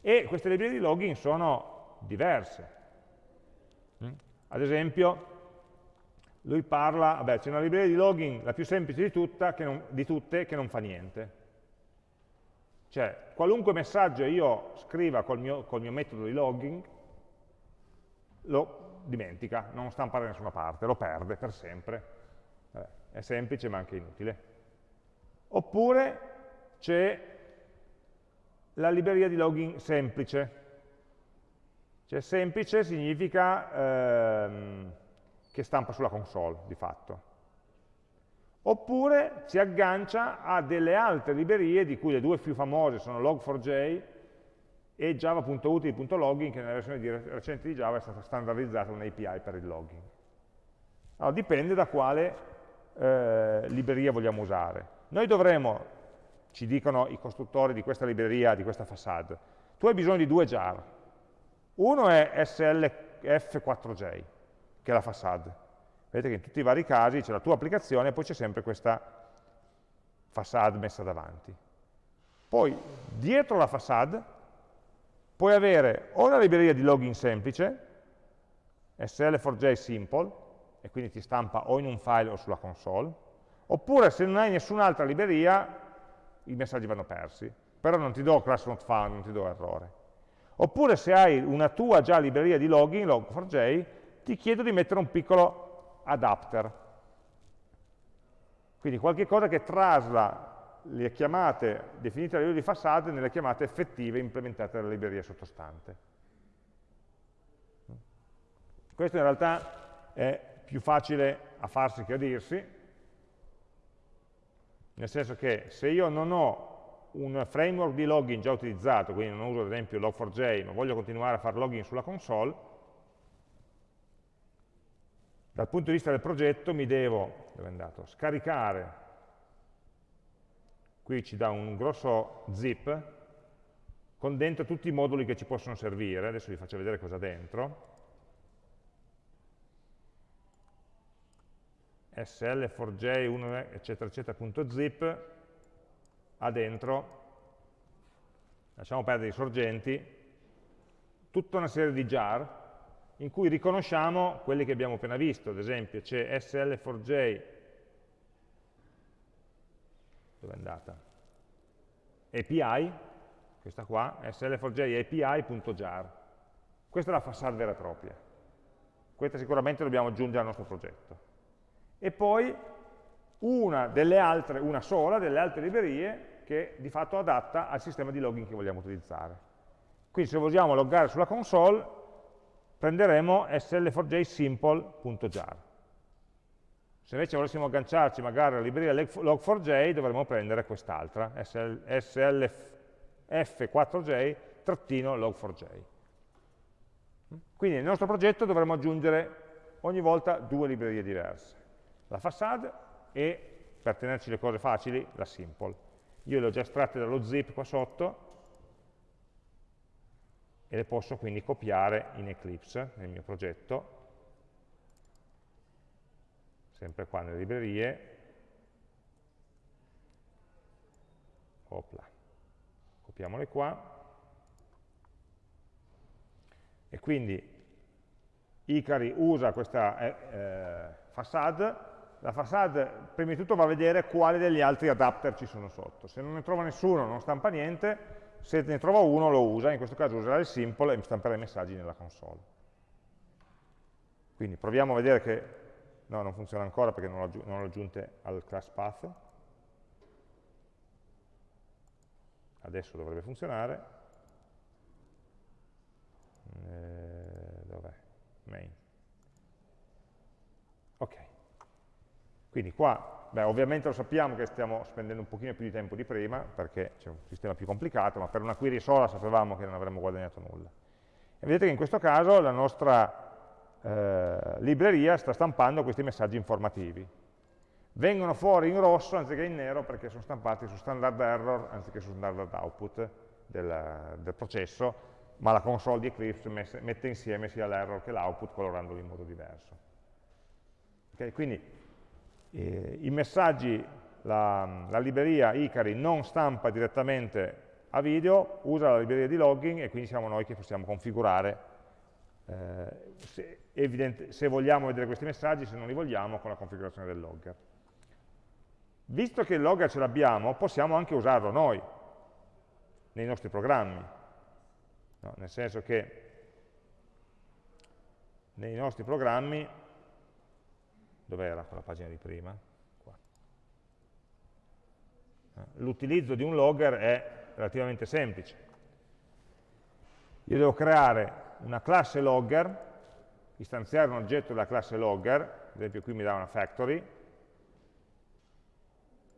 E queste librerie di login sono diverse. Ad esempio, lui parla, vabbè, c'è una libreria di login, la più semplice di, tutta, non, di tutte, che non fa niente cioè, qualunque messaggio io scriva col mio, col mio metodo di logging, lo dimentica, non stampa da nessuna parte, lo perde per sempre. Vabbè, è semplice ma anche inutile. Oppure c'è la libreria di logging semplice. Cioè semplice significa ehm, che stampa sulla console, di fatto oppure si aggancia a delle altre librerie, di cui le due più famose sono log4j e java.utili.logging, che nella versione di recente di Java è stata standardizzata un'API per il logging. Allora, dipende da quale eh, libreria vogliamo usare. Noi dovremo, ci dicono i costruttori di questa libreria, di questa facade, tu hai bisogno di due jar. Uno è SLF4j, che è la facade, Vedete che in tutti i vari casi c'è la tua applicazione e poi c'è sempre questa facade messa davanti. Poi, dietro la facade, puoi avere o una libreria di login semplice, SL4J Simple, e quindi ti stampa o in un file o sulla console, oppure se non hai nessun'altra libreria, i messaggi vanno persi, però non ti do class not found, non ti do errore. Oppure se hai una tua già libreria di login, log4j, ti chiedo di mettere un piccolo adapter. Quindi qualche cosa che trasla le chiamate definite a livello di facade nelle chiamate effettive implementate dalla libreria sottostante. Questo in realtà è più facile a farsi che a dirsi, nel senso che se io non ho un framework di login già utilizzato, quindi non uso ad esempio log4j, ma voglio continuare a fare login sulla console, dal punto di vista del progetto mi devo, andato, scaricare, qui ci dà un grosso zip, con dentro tutti i moduli che ci possono servire, adesso vi faccio vedere cosa dentro, sl4j1 eccetera eccetera.zip ha dentro, lasciamo perdere i sorgenti, tutta una serie di jar in cui riconosciamo quelli che abbiamo appena visto, ad esempio c'è sl4j, dove è andata? API, questa qua, sl4j API.jar. Questa è la vera e propria. Questa sicuramente dobbiamo aggiungere al nostro progetto. E poi una delle altre, una sola delle altre librerie che di fatto adatta al sistema di login che vogliamo utilizzare. Quindi se vogliamo loggare sulla console, prenderemo sl4j simple.jar. Se invece volessimo agganciarci magari alla libreria log4j, dovremmo prendere quest'altra, slf4j-log4j. Quindi nel nostro progetto dovremo aggiungere ogni volta due librerie diverse, la facade e, per tenerci le cose facili, la simple. Io le ho già estratte dallo zip qua sotto e le posso quindi copiare in Eclipse, nel mio progetto, sempre qua nelle librerie, Opla. copiamole qua, e quindi Icari usa questa eh, eh, facade la facade prima di tutto va a vedere quali degli altri adapter ci sono sotto. Se non ne trova nessuno non stampa niente, se ne trova uno lo usa, in questo caso userà il simple e stamperà i messaggi nella console. Quindi proviamo a vedere che, no non funziona ancora perché non l'ho aggiunte al class path, adesso dovrebbe funzionare, eh, dov'è? Main. Ok. Quindi qua, beh, ovviamente lo sappiamo che stiamo spendendo un pochino più di tempo di prima, perché c'è un sistema più complicato, ma per una query sola sapevamo che non avremmo guadagnato nulla. E vedete che in questo caso la nostra eh, libreria sta stampando questi messaggi informativi. Vengono fuori in rosso anziché in nero perché sono stampati su standard error anziché su standard output del, del processo, ma la console di Eclipse mette insieme sia l'error che l'output colorandoli in modo diverso. Okay? Quindi eh, I messaggi, la, la, libreria Icari non stampa direttamente a video, usa la libreria di logging e quindi siamo noi che possiamo configurare eh, se, evidente, se vogliamo vedere questi messaggi, se non li vogliamo, con la configurazione del logger. Visto che il logger ce l'abbiamo, possiamo anche usarlo noi, nei nostri programmi. No, nel senso che nei nostri programmi dov'era quella pagina di prima? Eh, l'utilizzo di un logger è relativamente semplice. Io devo creare una classe logger, istanziare un oggetto della classe logger, ad esempio qui mi dà una factory,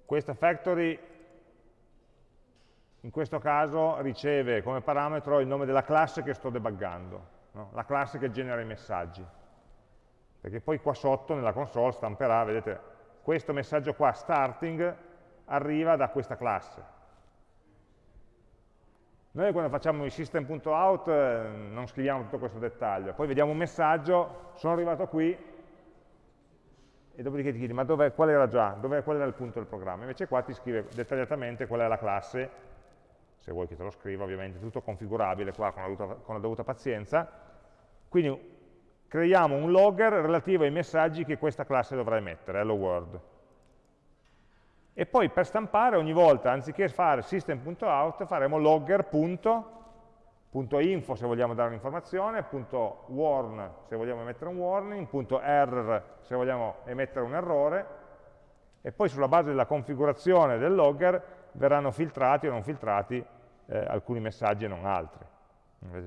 questa factory in questo caso riceve come parametro il nome della classe che sto debuggando, no? la classe che genera i messaggi perché poi qua sotto nella console stamperà, vedete, questo messaggio qua, starting, arriva da questa classe. Noi quando facciamo il system.out eh, non scriviamo tutto questo dettaglio, poi vediamo un messaggio, sono arrivato qui, e dopodiché ti chiedi, ma qual era già, dove, qual era il punto del programma? Invece qua ti scrive dettagliatamente qual è la classe, se vuoi che te lo scriva ovviamente, tutto configurabile qua con la dovuta, con la dovuta pazienza, quindi creiamo un logger relativo ai messaggi che questa classe dovrà emettere, hello world. e poi per stampare ogni volta, anziché fare system.out, faremo logger.info se vogliamo dare un'informazione, .warn se vogliamo emettere un warning, .error se vogliamo emettere un errore, e poi sulla base della configurazione del logger verranno filtrati o non filtrati eh, alcuni messaggi e non altri.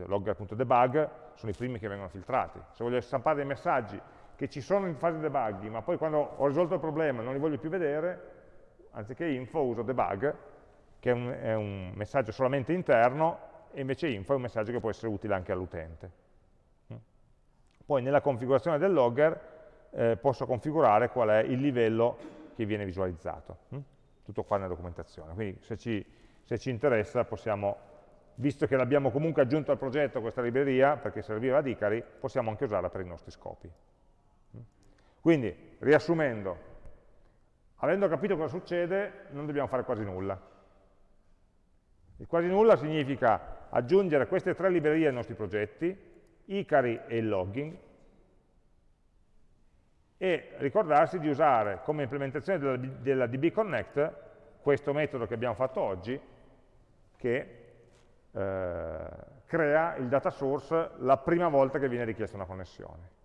Logger.debug sono i primi che vengono filtrati. Se voglio stampare dei messaggi che ci sono in fase debug, ma poi quando ho risolto il problema non li voglio più vedere, anziché info uso debug, che è un, è un messaggio solamente interno, e invece info è un messaggio che può essere utile anche all'utente. Poi nella configurazione del logger eh, posso configurare qual è il livello che viene visualizzato. Mm. Tutto qua nella documentazione. Quindi se ci, se ci interessa possiamo, visto che l'abbiamo comunque aggiunto al progetto questa libreria, perché serviva ad Icari, possiamo anche usarla per i nostri scopi. Quindi, riassumendo, Avendo capito cosa succede, non dobbiamo fare quasi nulla. Il quasi nulla significa aggiungere queste tre librerie ai nostri progetti, Icari e il logging, e ricordarsi di usare come implementazione della, della DB Connect questo metodo che abbiamo fatto oggi, che eh, crea il data source la prima volta che viene richiesta una connessione.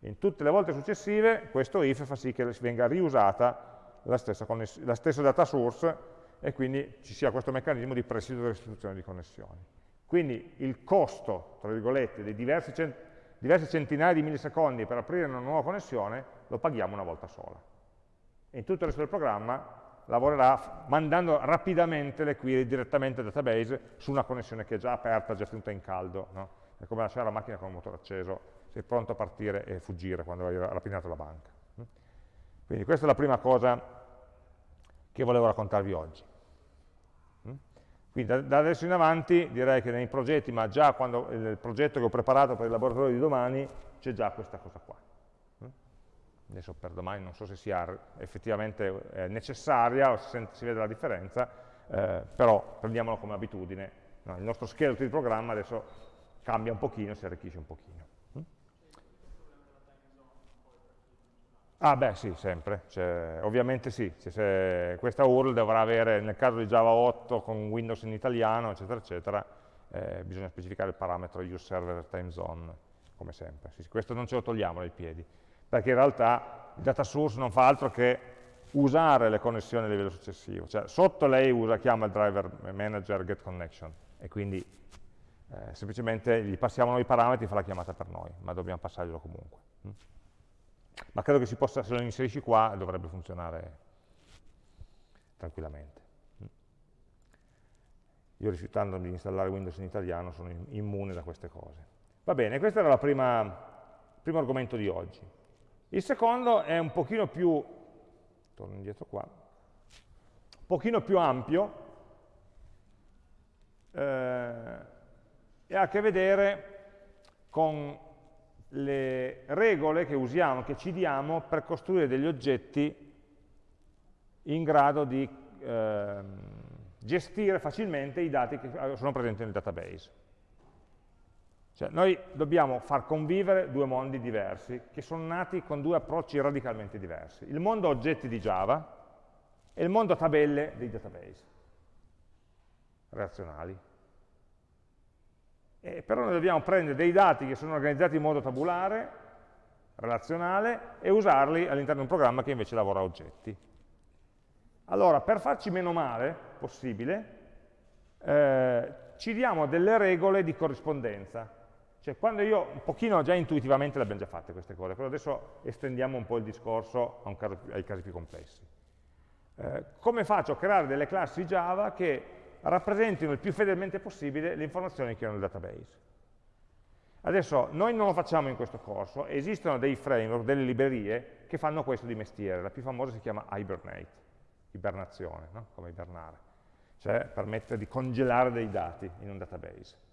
In tutte le volte successive questo if fa sì che venga riusata la stessa, la stessa data source e quindi ci sia questo meccanismo di presidio e restituzione di connessioni. Quindi il costo, tra virgolette, dei diversi, cent diversi centinaia di millisecondi per aprire una nuova connessione lo paghiamo una volta sola. In tutto il resto del programma lavorerà mandando rapidamente le query direttamente al database su una connessione che è già aperta, già tenuta in caldo. No? È come lasciare la macchina con il motore acceso sei pronto a partire e fuggire quando hai rapinato la banca. Quindi questa è la prima cosa che volevo raccontarvi oggi. Quindi da, adesso in avanti direi che nei progetti, ma già quando, nel progetto che ho preparato per il laboratorio di domani, c'è già questa cosa qua. Adesso per domani non so se sia effettivamente eh, necessaria o se si vede la differenza, eh, però prendiamolo come abitudine. No, il nostro scheletro di programma adesso cambia un pochino, si arricchisce un pochino. Ah beh sì, sempre, cioè, ovviamente sì, cioè, questa URL dovrà avere, nel caso di Java 8 con Windows in italiano, eccetera, eccetera, eh, bisogna specificare il parametro useServerTimeZone, come sempre. Sì, questo non ce lo togliamo dai piedi, perché in realtà il data source non fa altro che usare le connessioni a livello successivo, cioè sotto lei usa, chiama il driver manager getConnection, e quindi eh, semplicemente gli passiamo noi i parametri e fa la chiamata per noi, ma dobbiamo passarglielo comunque. Mm? ma credo che si possa, se lo inserisci qua dovrebbe funzionare tranquillamente. Io rifiutandomi di installare Windows in italiano sono immune da queste cose. Va bene, questo era il primo argomento di oggi. Il secondo è un pochino più, torno indietro qua, un pochino più ampio, eh, e ha a che vedere con le regole che usiamo, che ci diamo per costruire degli oggetti in grado di eh, gestire facilmente i dati che sono presenti nel database. Cioè, noi dobbiamo far convivere due mondi diversi, che sono nati con due approcci radicalmente diversi. Il mondo oggetti di Java e il mondo tabelle dei database relazionali. Eh, però noi dobbiamo prendere dei dati che sono organizzati in modo tabulare, relazionale, e usarli all'interno di un programma che invece lavora a oggetti. Allora, per farci meno male possibile, eh, ci diamo delle regole di corrispondenza. Cioè, quando io, un pochino già intuitivamente le abbiamo già fatte queste cose, però adesso estendiamo un po' il discorso caso, ai casi più complessi. Eh, come faccio a creare delle classi Java che rappresentino il più fedelmente possibile le informazioni che ho nel database. Adesso, noi non lo facciamo in questo corso, esistono dei framework, delle librerie che fanno questo di mestiere, la più famosa si chiama Hibernate, ibernazione, no? come ibernare, cioè permette di congelare dei dati in un database,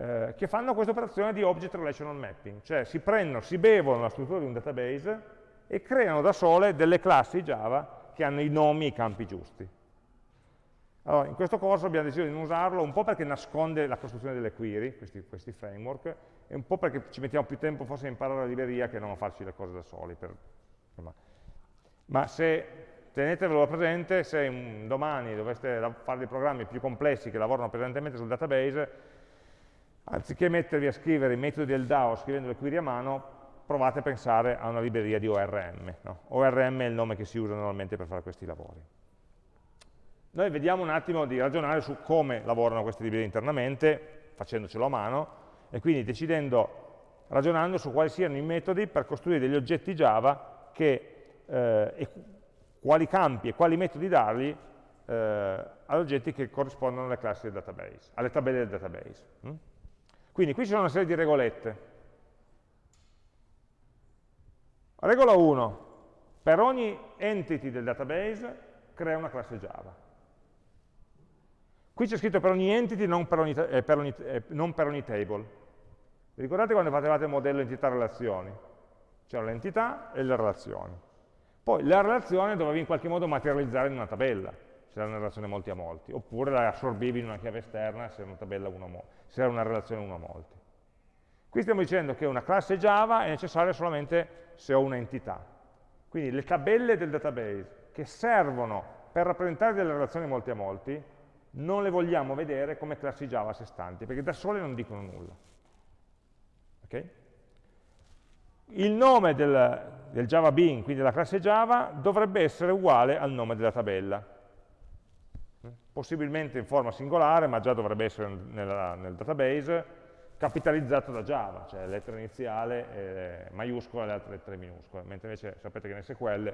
eh, che fanno questa operazione di Object Relational Mapping, cioè si prendono, si bevono la struttura di un database e creano da sole delle classi Java che hanno i nomi e i campi giusti. Allora, in questo corso abbiamo deciso di non usarlo un po' perché nasconde la costruzione delle query, questi, questi, framework, e un po' perché ci mettiamo più tempo forse a imparare la libreria che non a farci le cose da soli. Per, ma se tenetevelo presente se domani doveste fare dei programmi più complessi che lavorano pesantemente sul database, anziché mettervi a scrivere i metodi del DAO scrivendo le query a mano, provate a pensare a una libreria di ORM. No? ORM è il nome che si usa normalmente per fare questi lavori. Noi vediamo un attimo di ragionare su come lavorano queste librerie internamente, facendocelo a mano, e quindi decidendo, ragionando su quali siano i metodi per costruire degli oggetti Java che, eh, e quali campi e quali metodi dargli eh, ad oggetti che corrispondono alle classi del database, alle tabelle del database. Mm? Quindi qui ci sono una serie di regolette. Regola 1. Per ogni entity del database crea una classe Java. Qui c'è scritto per ogni entity, non per ogni, eh, per ogni, eh, non per ogni table. Vi ricordate quando facevate il modello entità-relazioni? C'erano le entità e le relazioni. Poi la relazione dovevi in qualche modo materializzare in una tabella, se era una relazione molti a molti, oppure la assorbivi in una chiave esterna se era una, tabella uno a se era una relazione uno a molti. Qui stiamo dicendo che una classe Java è necessaria solamente se ho un'entità. Quindi le tabelle del database che servono per rappresentare delle relazioni molti a molti non le vogliamo vedere come classi Java a sé stanti, perché da sole non dicono nulla. Okay? Il nome del, del Java Bean, quindi della classe Java, dovrebbe essere uguale al nome della tabella. Possibilmente in forma singolare, ma già dovrebbe essere nella, nel database, capitalizzato da Java, cioè lettera iniziale, eh, maiuscola e le altre lettere minuscole, mentre invece sapete che nel SQL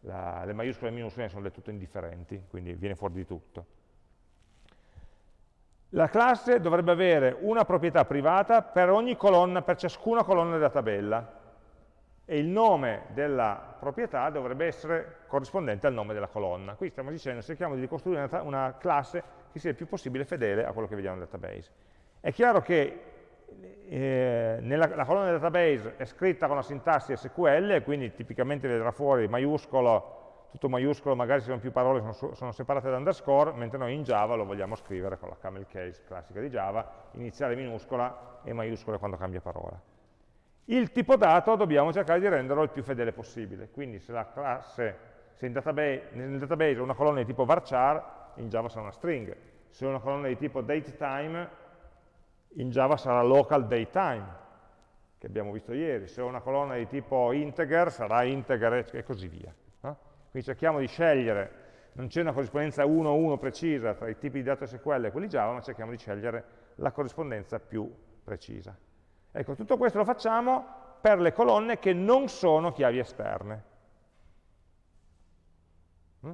la, le maiuscole e le minuscole sono del tutto indifferenti, quindi viene fuori di tutto. La classe dovrebbe avere una proprietà privata per ogni colonna, per ciascuna colonna della tabella e il nome della proprietà dovrebbe essere corrispondente al nome della colonna. Qui stiamo dicendo, cerchiamo di ricostruire una, una classe che sia il più possibile fedele a quello che vediamo nel database. È chiaro che eh, nella, la colonna del database è scritta con la sintassi SQL, quindi tipicamente vedrà fuori maiuscolo tutto maiuscolo, magari se sono più parole sono, sono, separate da underscore, mentre noi in Java lo vogliamo scrivere con la camel case classica di Java, iniziale minuscola e maiuscola quando cambia parola. Il tipo dato dobbiamo cercare di renderlo il più fedele possibile, quindi se la classe, se database, nel database ho una colonna di tipo varchar, in Java sarà una string, se ho una colonna di tipo datetime, in Java sarà local datetime, che abbiamo visto ieri, se ho una colonna di tipo integer sarà integer e così via. Quindi cerchiamo di scegliere, non c'è una corrispondenza 1-1 precisa tra i tipi di dato SQL e quelli Java, ma cerchiamo di scegliere la corrispondenza più precisa. Ecco, tutto questo lo facciamo per le colonne che non sono chiavi esterne. Mm?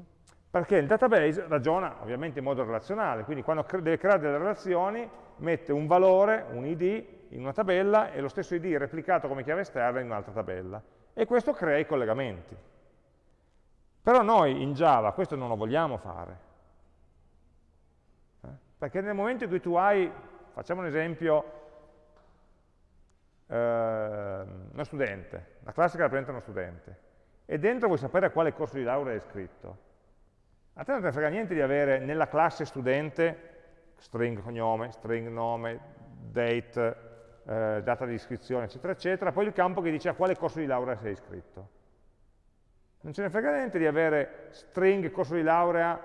Perché il database ragiona ovviamente in modo relazionale, quindi quando deve creare delle relazioni mette un valore, un id, in una tabella e lo stesso id replicato come chiave esterna in un'altra tabella. E questo crea i collegamenti. Però noi in Java questo non lo vogliamo fare. Eh? Perché nel momento in cui tu hai, facciamo un esempio, eh, uno studente, la classe che rappresenta uno studente, e dentro vuoi sapere a quale corso di laurea è iscritto. A te non ti frega niente di avere nella classe studente string cognome, string nome, date, eh, data di iscrizione, eccetera, eccetera, poi il campo che dice a quale corso di laurea sei iscritto. Non ce ne frega niente di avere string corso di laurea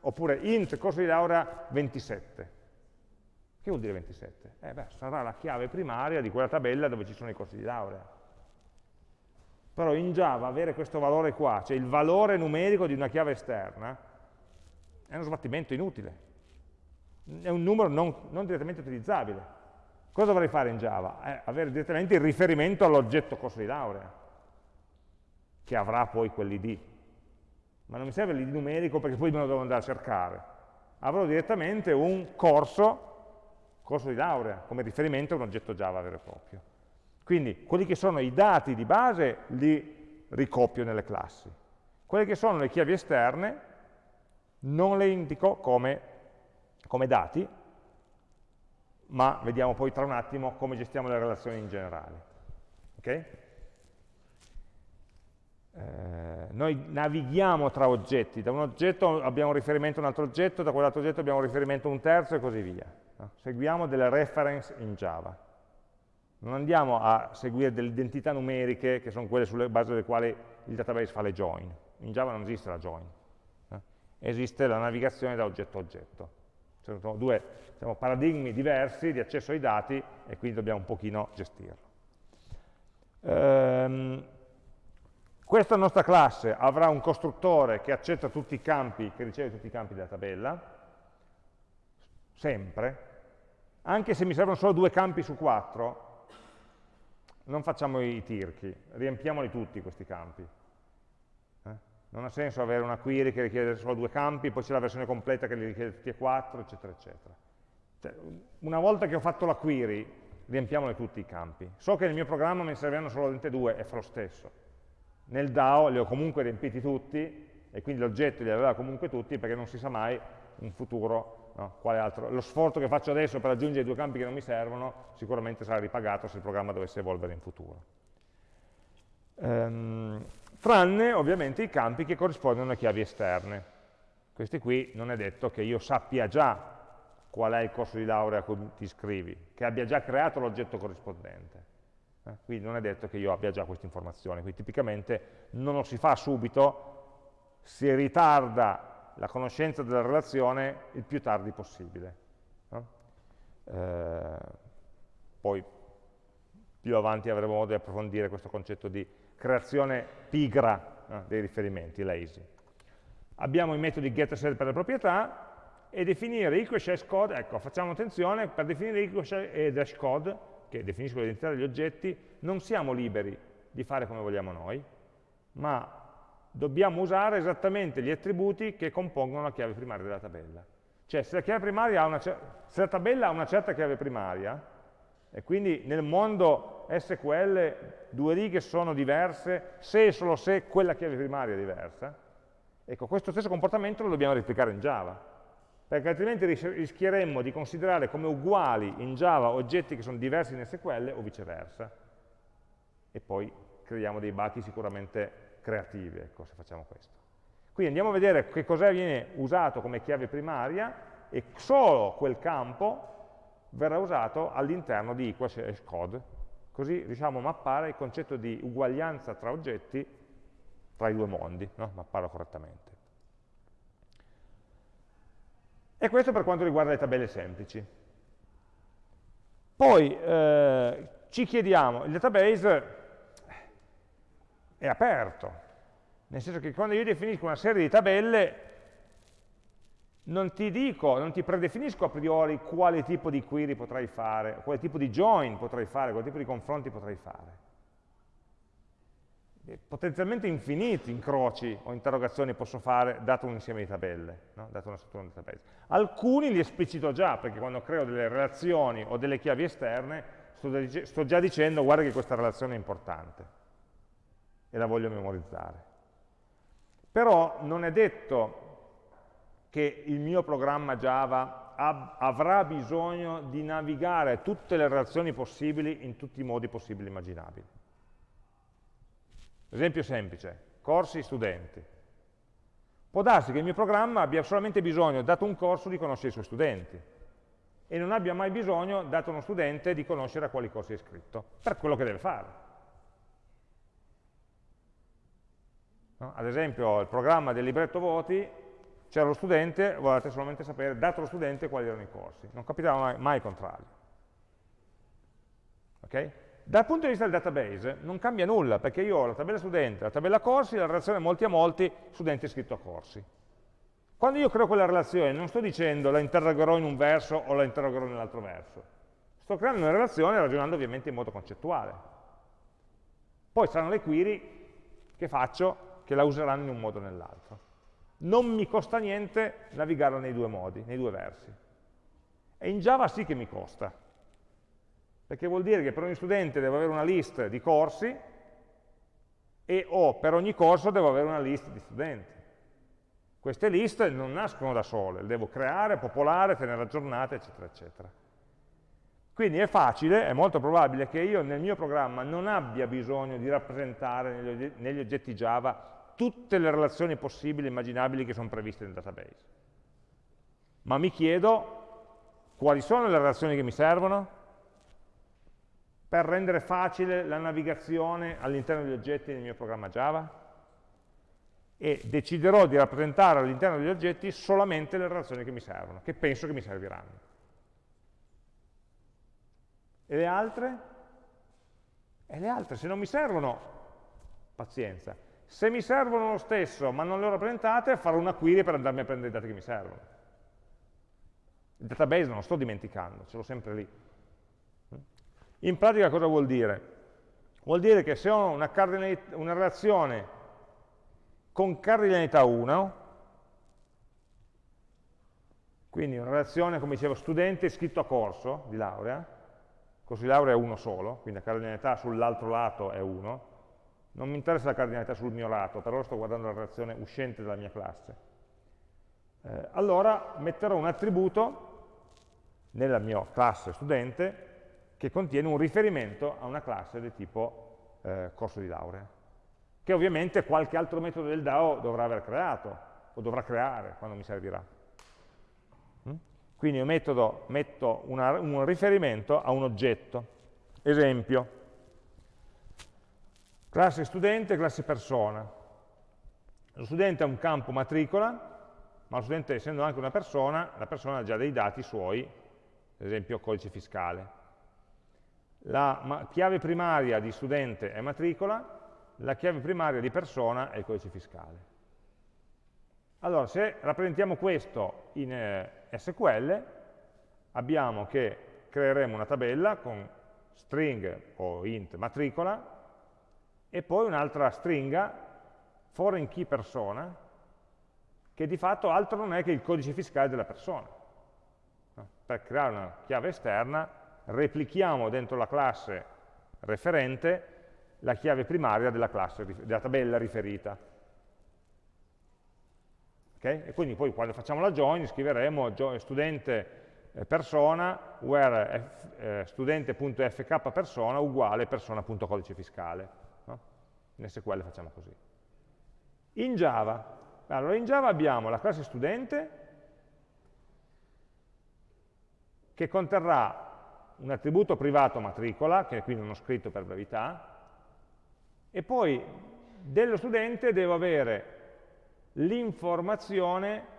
oppure int corso di laurea 27. Che vuol dire 27? Eh beh, sarà la chiave primaria di quella tabella dove ci sono i corsi di laurea. Però in Java avere questo valore qua, cioè il valore numerico di una chiave esterna, è uno sbattimento inutile. È un numero non, non direttamente utilizzabile. Cosa dovrei fare in Java? Eh, avere direttamente il riferimento all'oggetto corso di laurea che avrà poi quell'id. Ma non mi serve l'id numerico perché poi me lo devo andare a cercare. Avrò direttamente un corso, corso di laurea, come riferimento a un oggetto Java vero e proprio. Quindi quelli che sono i dati di base li ricopio nelle classi. Quelle che sono le chiavi esterne non le indico come, come dati, ma vediamo poi tra un attimo come gestiamo le relazioni in generale. Okay? Eh, noi navighiamo tra oggetti, da un oggetto abbiamo riferimento a un altro oggetto, da quell'altro oggetto abbiamo riferimento a un terzo e così via. Seguiamo delle reference in Java. Non andiamo a seguire delle identità numeriche che sono quelle sulle basi delle quali il database fa le join. In Java non esiste la join, esiste la navigazione da oggetto a oggetto. Sono due diciamo, paradigmi diversi di accesso ai dati e quindi dobbiamo un pochino gestirlo. Ehm, questa nostra classe avrà un costruttore che accetta tutti i campi, che riceve tutti i campi della tabella, sempre, anche se mi servono solo due campi su quattro, non facciamo i tirchi, riempiamoli tutti questi campi. Eh? Non ha senso avere una query che richiede solo due campi, poi c'è la versione completa che li richiede tutti e quattro, eccetera, eccetera. Cioè, una volta che ho fatto la query, riempiamoli tutti i campi. So che nel mio programma me ne serviranno solamente due, e fa lo stesso. Nel DAO li ho comunque riempiti tutti, e quindi l'oggetto li aveva comunque tutti, perché non si sa mai in futuro No? Lo sforzo che faccio adesso per aggiungere due campi che non mi servono sicuramente sarà ripagato se il programma dovesse evolvere in futuro. Ehm, tranne ovviamente i campi che corrispondono a chiavi esterne. Questi qui non è detto che io sappia già qual è il corso di laurea a cui ti iscrivi, che abbia già creato l'oggetto corrispondente. Eh? Quindi non è detto che io abbia già queste informazioni, quindi tipicamente non lo si fa subito, si ritarda la conoscenza della relazione il più tardi possibile. No? Eh, poi più avanti avremo modo di approfondire questo concetto di creazione pigra no? dei riferimenti, lazy. Abbiamo i metodi get set per le proprietà e definire equal hash code, ecco, facciamo attenzione, per definire equal e dash code, che definiscono l'identità degli oggetti, non siamo liberi di fare come vogliamo noi, ma dobbiamo usare esattamente gli attributi che compongono la chiave primaria della tabella. Cioè, se la, se la tabella ha una certa chiave primaria, e quindi nel mondo SQL due righe sono diverse se e solo se quella chiave primaria è diversa, ecco, questo stesso comportamento lo dobbiamo replicare in Java, perché altrimenti rischieremmo di considerare come uguali in Java oggetti che sono diversi in SQL o viceversa, e poi creiamo dei buchi sicuramente creativi, ecco, se facciamo questo. Quindi andiamo a vedere che cosa viene usato come chiave primaria e solo quel campo verrà usato all'interno di equals code, così riusciamo a mappare il concetto di uguaglianza tra oggetti tra i due mondi, no? mapparlo correttamente. E questo per quanto riguarda le tabelle semplici. Poi eh, ci chiediamo, il database è aperto, nel senso che quando io definisco una serie di tabelle non ti dico, non ti predefinisco a priori quale tipo di query potrai fare, quale tipo di join potrai fare, quale tipo di confronti potrai fare. Potenzialmente infiniti incroci o interrogazioni posso fare dato un insieme di tabelle, no? dato una struttura di database. Alcuni li esplicito già, perché quando creo delle relazioni o delle chiavi esterne sto già dicendo guarda che questa relazione è importante e la voglio memorizzare. Però non è detto che il mio programma Java avrà bisogno di navigare tutte le relazioni possibili in tutti i modi possibili e immaginabili. Esempio semplice, corsi studenti. Può darsi che il mio programma abbia solamente bisogno, dato un corso, di conoscere i suoi studenti e non abbia mai bisogno, dato uno studente, di conoscere a quali corsi è iscritto, per quello che deve fare. Ad esempio, il programma del libretto voti, c'era lo studente, volete solamente sapere, dato lo studente, quali erano i corsi. Non capitava mai, mai il contrario. Okay? Dal punto di vista del database non cambia nulla, perché io ho la tabella studente, la tabella corsi, la relazione molti a molti, studente iscritto a corsi. Quando io creo quella relazione non sto dicendo la interrogerò in un verso o la interrogerò nell'altro verso. Sto creando una relazione ragionando ovviamente in modo concettuale. Poi saranno le query che faccio che la useranno in un modo o nell'altro. Non mi costa niente navigarla nei due modi, nei due versi. E in Java sì che mi costa, perché vuol dire che per ogni studente devo avere una list di corsi e o per ogni corso devo avere una list di studenti. Queste list non nascono da sole, le devo creare, popolare, tenere aggiornate, eccetera, eccetera. Quindi è facile, è molto probabile che io nel mio programma non abbia bisogno di rappresentare negli oggetti Java tutte le relazioni possibili e immaginabili che sono previste nel database. Ma mi chiedo quali sono le relazioni che mi servono per rendere facile la navigazione all'interno degli oggetti nel mio programma Java e deciderò di rappresentare all'interno degli oggetti solamente le relazioni che mi servono, che penso che mi serviranno. E le altre? E le altre, se non mi servono, pazienza. Se mi servono lo stesso, ma non le ho rappresentate, farò una query per andarmi a prendere i dati che mi servono. Il database non lo sto dimenticando, ce l'ho sempre lì. In pratica cosa vuol dire? Vuol dire che se ho una, una relazione con cardinalità 1, quindi una relazione, come dicevo, studente iscritto a corso di laurea, corso di laurea è uno solo, quindi la cardinalità sull'altro lato è 1, non mi interessa la cardinalità sul mio lato, però sto guardando la relazione uscente dalla mia classe. Eh, allora metterò un attributo nella mia classe studente che contiene un riferimento a una classe del tipo eh, corso di laurea, che ovviamente qualche altro metodo del DAO dovrà aver creato, o dovrà creare quando mi servirà. Quindi io metodo, metto una, un riferimento a un oggetto. Esempio, classe studente, classe persona. Lo studente ha un campo matricola, ma lo studente essendo anche una persona, la persona ha già dei dati suoi, ad esempio codice fiscale. La chiave primaria di studente è matricola, la chiave primaria di persona è il codice fiscale. Allora, se rappresentiamo questo in eh, SQL, abbiamo che creeremo una tabella con string o int matricola e poi un'altra stringa foreign key persona, che di fatto altro non è che il codice fiscale della persona. Per creare una chiave esterna replichiamo dentro la classe referente la chiave primaria della, classe, della tabella riferita. Okay? E quindi poi quando facciamo la join scriveremo studente eh, persona where eh, studente.fk persona uguale persona.codice fiscale. In SQL facciamo così. In Java, allora in Java abbiamo la classe studente che conterrà un attributo privato matricola, che qui non ho scritto per brevità, e poi dello studente devo avere l'informazione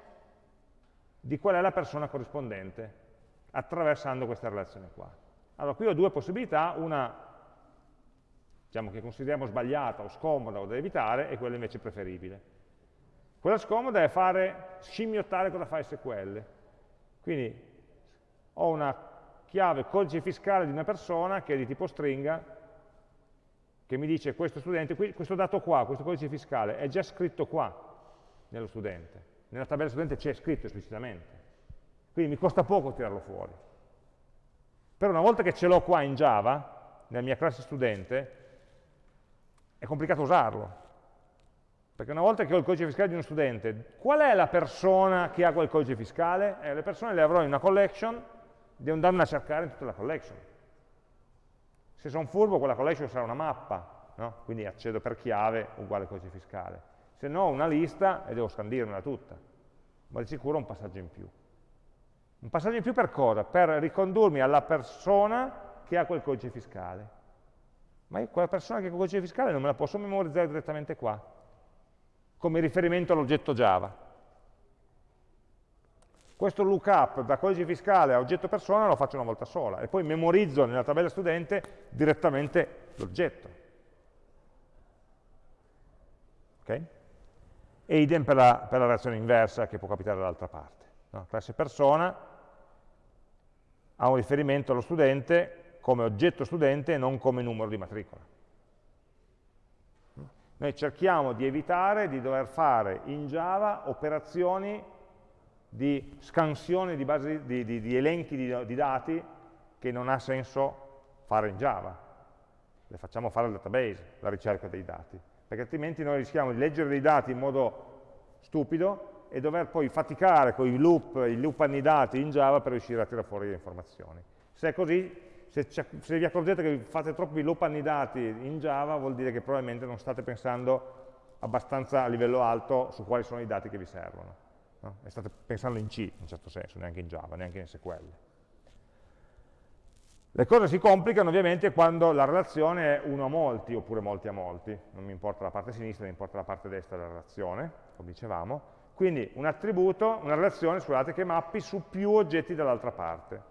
di qual è la persona corrispondente, attraversando questa relazione qua. Allora, qui ho due possibilità, una diciamo, che consideriamo sbagliata o scomoda o da evitare, e quella invece preferibile. Quella scomoda è fare, scimmiottare cosa fa SQL. Quindi ho una chiave codice fiscale di una persona che è di tipo stringa, che mi dice questo studente, questo dato qua, questo codice fiscale, è già scritto qua, nello studente. Nella tabella studente c'è scritto esplicitamente. Quindi mi costa poco tirarlo fuori. Però una volta che ce l'ho qua in Java, nella mia classe studente, è complicato usarlo. Perché una volta che ho il codice fiscale di uno studente, qual è la persona che ha quel codice fiscale? Eh, le persone le avrò in una collection, devo andarne a cercare in tutta la collection. Se sono furbo, quella collection sarà una mappa, no? quindi accedo per chiave uguale codice fiscale se no una lista e devo scandirmela tutta, ma di sicuro un passaggio in più. Un passaggio in più per cosa? Per ricondurmi alla persona che ha quel codice fiscale. Ma quella persona che ha quel codice fiscale non me la posso memorizzare direttamente qua, come riferimento all'oggetto Java. Questo lookup da codice fiscale a oggetto persona lo faccio una volta sola e poi memorizzo nella tabella studente direttamente l'oggetto. Okay? e idem per la, per la reazione inversa che può capitare dall'altra parte. No? Classe persona ha un riferimento allo studente come oggetto studente e non come numero di matricola. Noi cerchiamo di evitare di dover fare in Java operazioni di scansione di, basi, di, di, di elenchi di, dati che non ha senso fare in Java. Le facciamo fare al database, la ricerca dei dati perché altrimenti noi rischiamo di leggere dei dati in modo stupido e dover poi faticare con i loop, i loop annidati in Java per riuscire a tirare fuori le informazioni. Se è così, se, se vi accorgete che fate troppi loop annidati in Java, vuol dire che probabilmente non state pensando abbastanza a livello alto su quali sono i dati che vi servono. No? E state pensando in C, in certo senso, neanche in Java, neanche in SQL. Le cose si complicano ovviamente quando la relazione è uno a molti oppure molti a molti, non mi importa la parte sinistra, mi importa la parte destra della relazione, come dicevamo. Quindi un attributo, una relazione, scusate, che mappi su più oggetti dall'altra parte.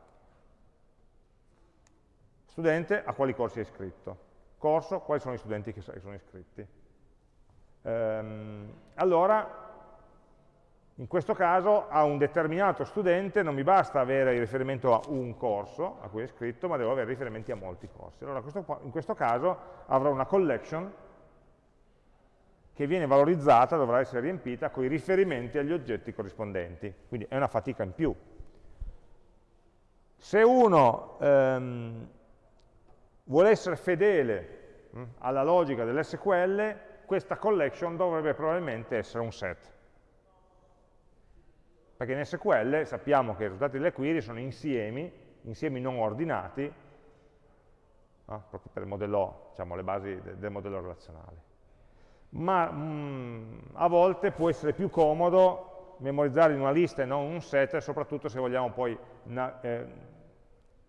Studente, a quali corsi è iscritto? Corso, quali sono gli studenti che sono iscritti? Ehm, allora, in questo caso a un determinato studente non mi basta avere il riferimento a un corso a cui è iscritto, ma devo avere riferimenti a molti corsi. Allora in questo caso avrò una collection che viene valorizzata, dovrà essere riempita con i riferimenti agli oggetti corrispondenti, quindi è una fatica in più. Se uno ehm, vuole essere fedele mh, hm, alla logica dell'SQL, questa collection dovrebbe probabilmente essere un set perché in SQL sappiamo che i risultati delle query sono insiemi, insiemi non ordinati, no? proprio per il modello, diciamo, le basi del, del modello relazionale. Ma mh, mm, a volte può essere più comodo memorizzare in una lista e non un set, soprattutto se vogliamo poi eh,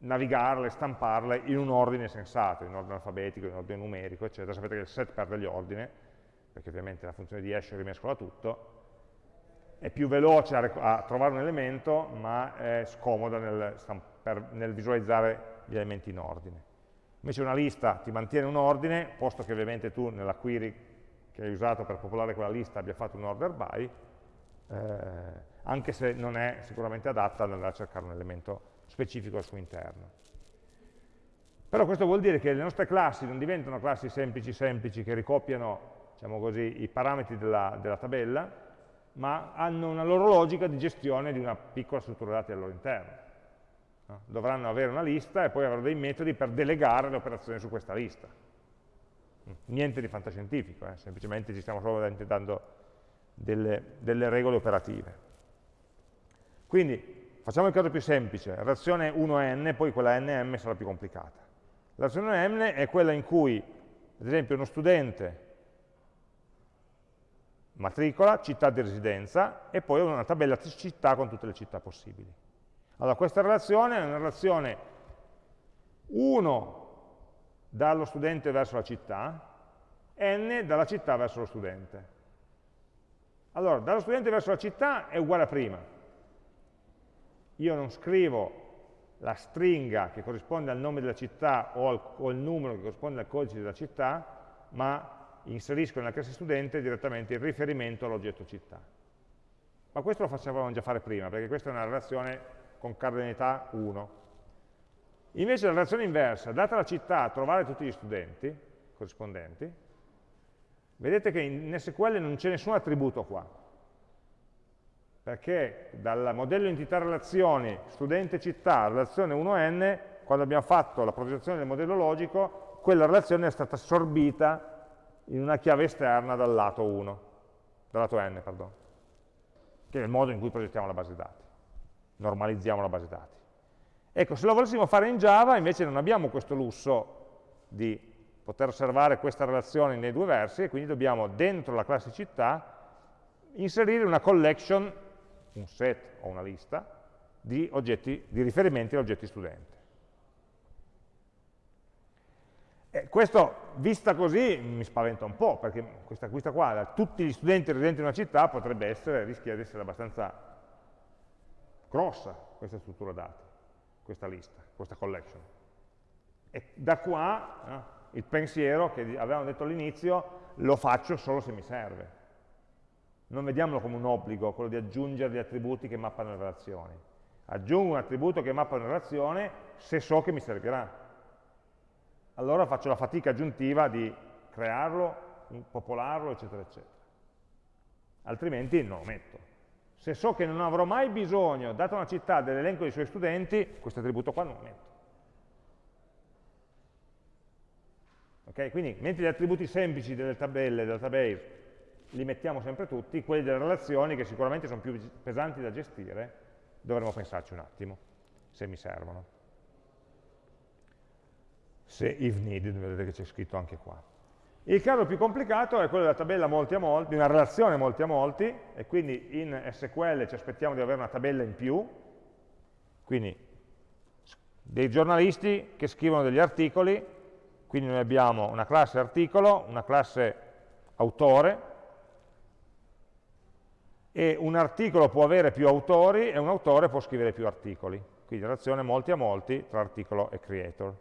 navigarle, stamparle in un ordine sensato, in ordine alfabetico, in ordine numerico, eccetera. Sapete che il set perde gli ordini, perché ovviamente la funzione di hash rimescola tutto, è più veloce a, a trovare un elemento, ma è scomoda nel, per, nel, visualizzare gli elementi in ordine. Invece una lista ti mantiene un ordine, posto che ovviamente tu nella query che hai usato per popolare quella lista abbia fatto un order by, eh, anche se non è sicuramente adatta ad andare a cercare un elemento specifico al suo interno. Però questo vuol dire che le nostre classi non diventano classi semplici semplici che ricopiano diciamo così, i parametri della, della tabella, ma hanno una loro logica di gestione di una piccola struttura dati al loro interno. No? Dovranno avere una lista e poi avranno dei metodi per delegare le operazioni su questa lista. Niente di fantascientifico, eh? semplicemente ci stiamo solo dando delle, delle regole operative. Quindi facciamo il caso più semplice, relazione 1n, poi quella nm sarà più complicata. La relazione n è quella in cui, ad esempio, uno studente matricola, città di residenza e poi una tabella città con tutte le città possibili. Allora questa relazione è una relazione 1 dallo studente verso la città, n dalla città verso lo studente. Allora, dallo studente verso la città è uguale a prima. Io non scrivo la stringa che corrisponde al nome della città o, al, o il numero che corrisponde al codice della città, ma inserisco nella classe studente direttamente il riferimento all'oggetto città. Ma questo lo facevamo già fare prima, perché questa è una relazione con cardinalità 1. Invece la relazione inversa, data la città, trovare tutti gli studenti corrispondenti, vedete che in SQL non c'è nessun attributo qua, perché dal modello entità relazioni studente città, relazione 1n, quando abbiamo fatto la progettazione del modello logico, quella relazione è stata assorbita in una chiave esterna dal lato 1, dal lato n, perdono, che è il modo in cui progettiamo la base dati, normalizziamo la base dati. Ecco, se lo volessimo fare in Java, invece non abbiamo questo lusso di poter osservare questa relazione nei due versi, e quindi dobbiamo, dentro la classe città, inserire una collection, un set o una lista, di, oggetti, di riferimenti a oggetti studenti. Eh, questo, vista così, mi spaventa un po', perché questa, questa qua, da tutti gli studenti residenti in una città, potrebbe essere, rischia di essere abbastanza grossa questa struttura dati, questa lista, questa collection. E da qua eh, il pensiero che avevamo detto all'inizio, lo faccio solo se mi serve. Non vediamolo come un obbligo, quello di aggiungere gli attributi che mappano le relazioni. Aggiungo un attributo che mappa una relazione se so che mi servirà allora faccio la fatica aggiuntiva di crearlo, popolarlo, eccetera, eccetera. Altrimenti non lo metto. Se so che non avrò mai bisogno, data una città, dell'elenco dei suoi studenti, questo attributo qua non lo metto. Okay? Quindi, mentre gli attributi semplici delle tabelle, del database, li mettiamo sempre tutti, quelli delle relazioni, che sicuramente sono più pesanti da gestire, dovremmo pensarci un attimo, se mi servono se if needed, vedete che c'è scritto anche qua. Il caso più complicato è quello della tabella molti a molti, di una relazione molti a molti, e quindi in SQL ci aspettiamo di avere una tabella in più, quindi dei giornalisti che scrivono degli articoli, quindi noi abbiamo una classe articolo, una classe autore, e un articolo può avere più autori e un autore può scrivere più articoli. Quindi relazione molti a molti tra articolo e creator.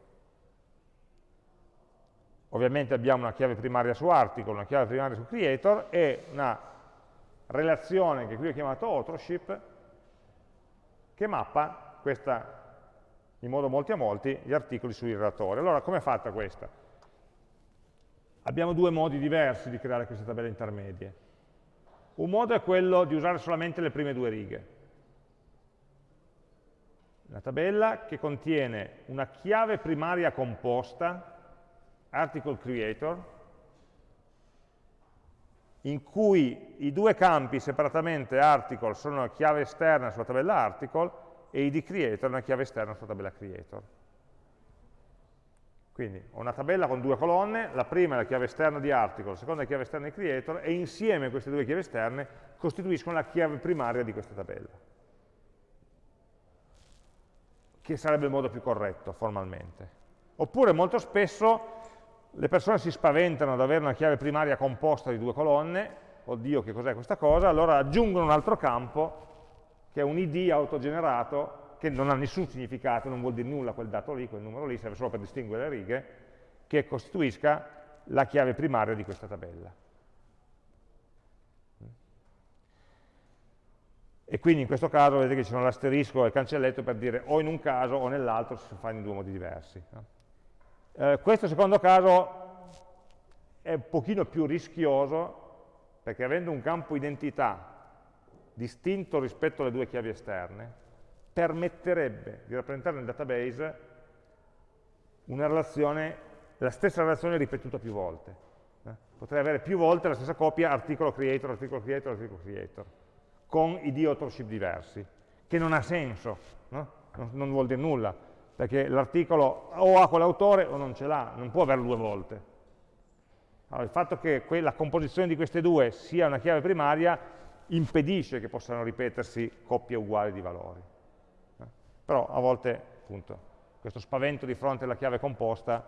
Ovviamente abbiamo una chiave primaria su article, una chiave primaria su creator e una relazione che qui ho chiamato authorship che mappa questa, in modo molti a molti gli articoli sui relatori. Allora, come è fatta questa? Abbiamo due modi diversi di creare queste tabelle intermedie. Un modo è quello di usare solamente le prime due righe. Una tabella che contiene una chiave primaria composta, article creator, in cui i due campi separatamente article sono una chiave esterna sulla tabella article e id creator una chiave esterna sulla tabella creator. Quindi ho una tabella con due colonne, la prima è la chiave esterna di article, la seconda è la chiave esterna di creator, e insieme queste due chiavi esterne costituiscono la chiave primaria di questa tabella. Che sarebbe il modo più corretto, formalmente. Oppure molto spesso le persone si spaventano ad avere una chiave primaria composta di due colonne, oddio che cos'è questa cosa, allora aggiungono un altro campo, che è un id autogenerato, che non ha nessun significato, non vuol dire nulla quel dato lì, quel numero lì, serve solo per distinguere le righe, che costituisca la chiave primaria di questa tabella. E quindi in questo caso vedete che ci sono l'asterisco e il cancelletto per dire o in un caso o nell'altro si fa in due modi diversi. Eh, questo secondo caso è un pochino più rischioso perché avendo un campo identità distinto rispetto alle due chiavi esterne, permetterebbe di rappresentare nel database relazione, la stessa relazione ripetuta più volte. Eh? Potrei avere più volte la stessa coppia articolo creator, articolo creator, articolo creator, con id authorship diversi, che non ha senso, no? non, non vuol dire nulla, perché l'articolo o ha quell'autore o non ce l'ha, non può averlo due volte. Allora, il fatto che la composizione di queste due sia una chiave primaria impedisce che possano ripetersi coppie uguali di valori. Però a volte, appunto, questo spavento di fronte alla chiave composta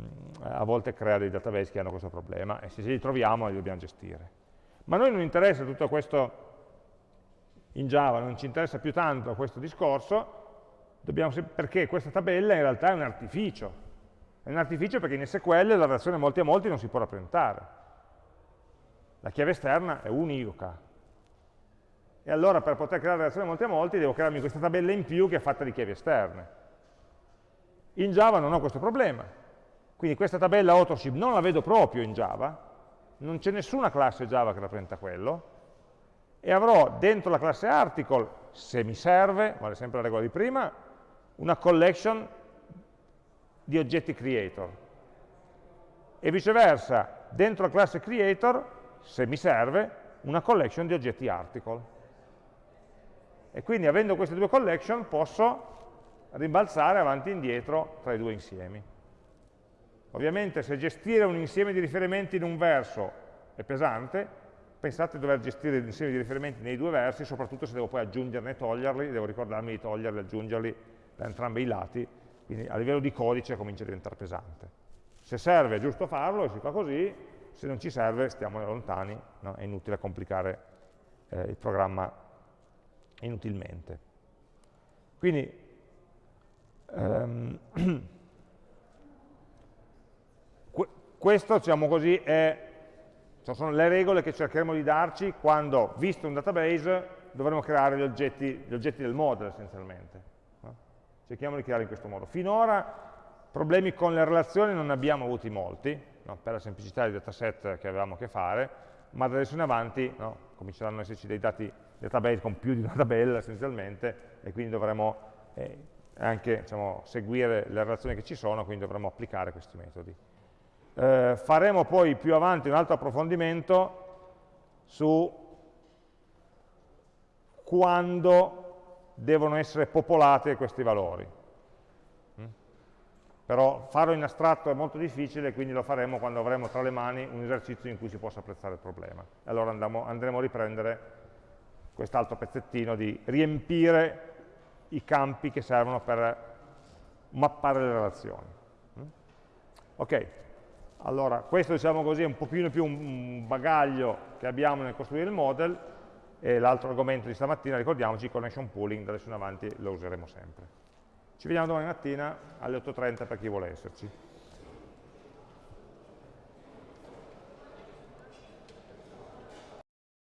mm, a volte crea dei database che hanno questo problema e se li troviamo li dobbiamo gestire. Ma a noi non interessa tutto questo in Java, non ci interessa più tanto questo discorso, perché questa tabella in realtà è un artificio. È un artificio perché in SQL la relazione molti a molti non si può rappresentare. La chiave esterna è univoca, e allora per poter creare relazione molti a molti devo crearmi questa tabella in più che è fatta di chiavi esterne. In Java non ho questo problema, quindi questa tabella authorship non la vedo proprio in Java, non c'è nessuna classe Java che rappresenta quello, e avrò dentro la classe article, se mi serve, vale sempre la regola di prima, una collection di oggetti creator. E viceversa, dentro la classe creator, se mi serve, una collection di oggetti article. E quindi avendo queste due collection posso rimbalzare avanti e indietro tra i due insiemi. Ovviamente se gestire un insieme di riferimenti in un verso è pesante, pensate di dover gestire l'insieme di riferimenti nei due versi, soprattutto se devo poi aggiungerne e toglierli, devo ricordarmi di toglierli e aggiungerli da entrambi i lati, quindi a livello di codice comincia a diventare pesante. Se serve è giusto farlo e si fa così, se non ci serve stiamo lontani, no? è inutile complicare eh, il programma inutilmente. Quindi ehm, questo, diciamo così, è, cioè sono le regole che cercheremo di darci quando, visto un database, dovremo creare gli oggetti, gli oggetti del model essenzialmente. No? Cerchiamo di creare in questo modo. Finora problemi con le relazioni non ne abbiamo avuti molti, no? per la semplicità dei dataset che avevamo a che fare, ma da adesso in avanti no? cominceranno ad esserci dei dati database con più di una tabella essenzialmente e quindi dovremo eh, anche diciamo, seguire le relazioni che ci sono, quindi dovremo applicare questi metodi. Eh, faremo poi più avanti un altro approfondimento su quando devono essere popolati questi valori. Mm? Però farlo in astratto è molto difficile, quindi lo faremo quando avremo tra le mani un esercizio in cui si possa apprezzare il problema. Allora andremo, andremo a riprendere quest'altro pezzettino di riempire i campi che servono per mappare le relazioni. Mm? Ok, allora questo diciamo così è un pochino più un bagaglio che abbiamo nel costruire il model e l'altro argomento di stamattina, ricordiamoci, connection pooling, da adesso in avanti lo useremo sempre. Ci vediamo domani mattina alle 8.30 per chi vuole esserci.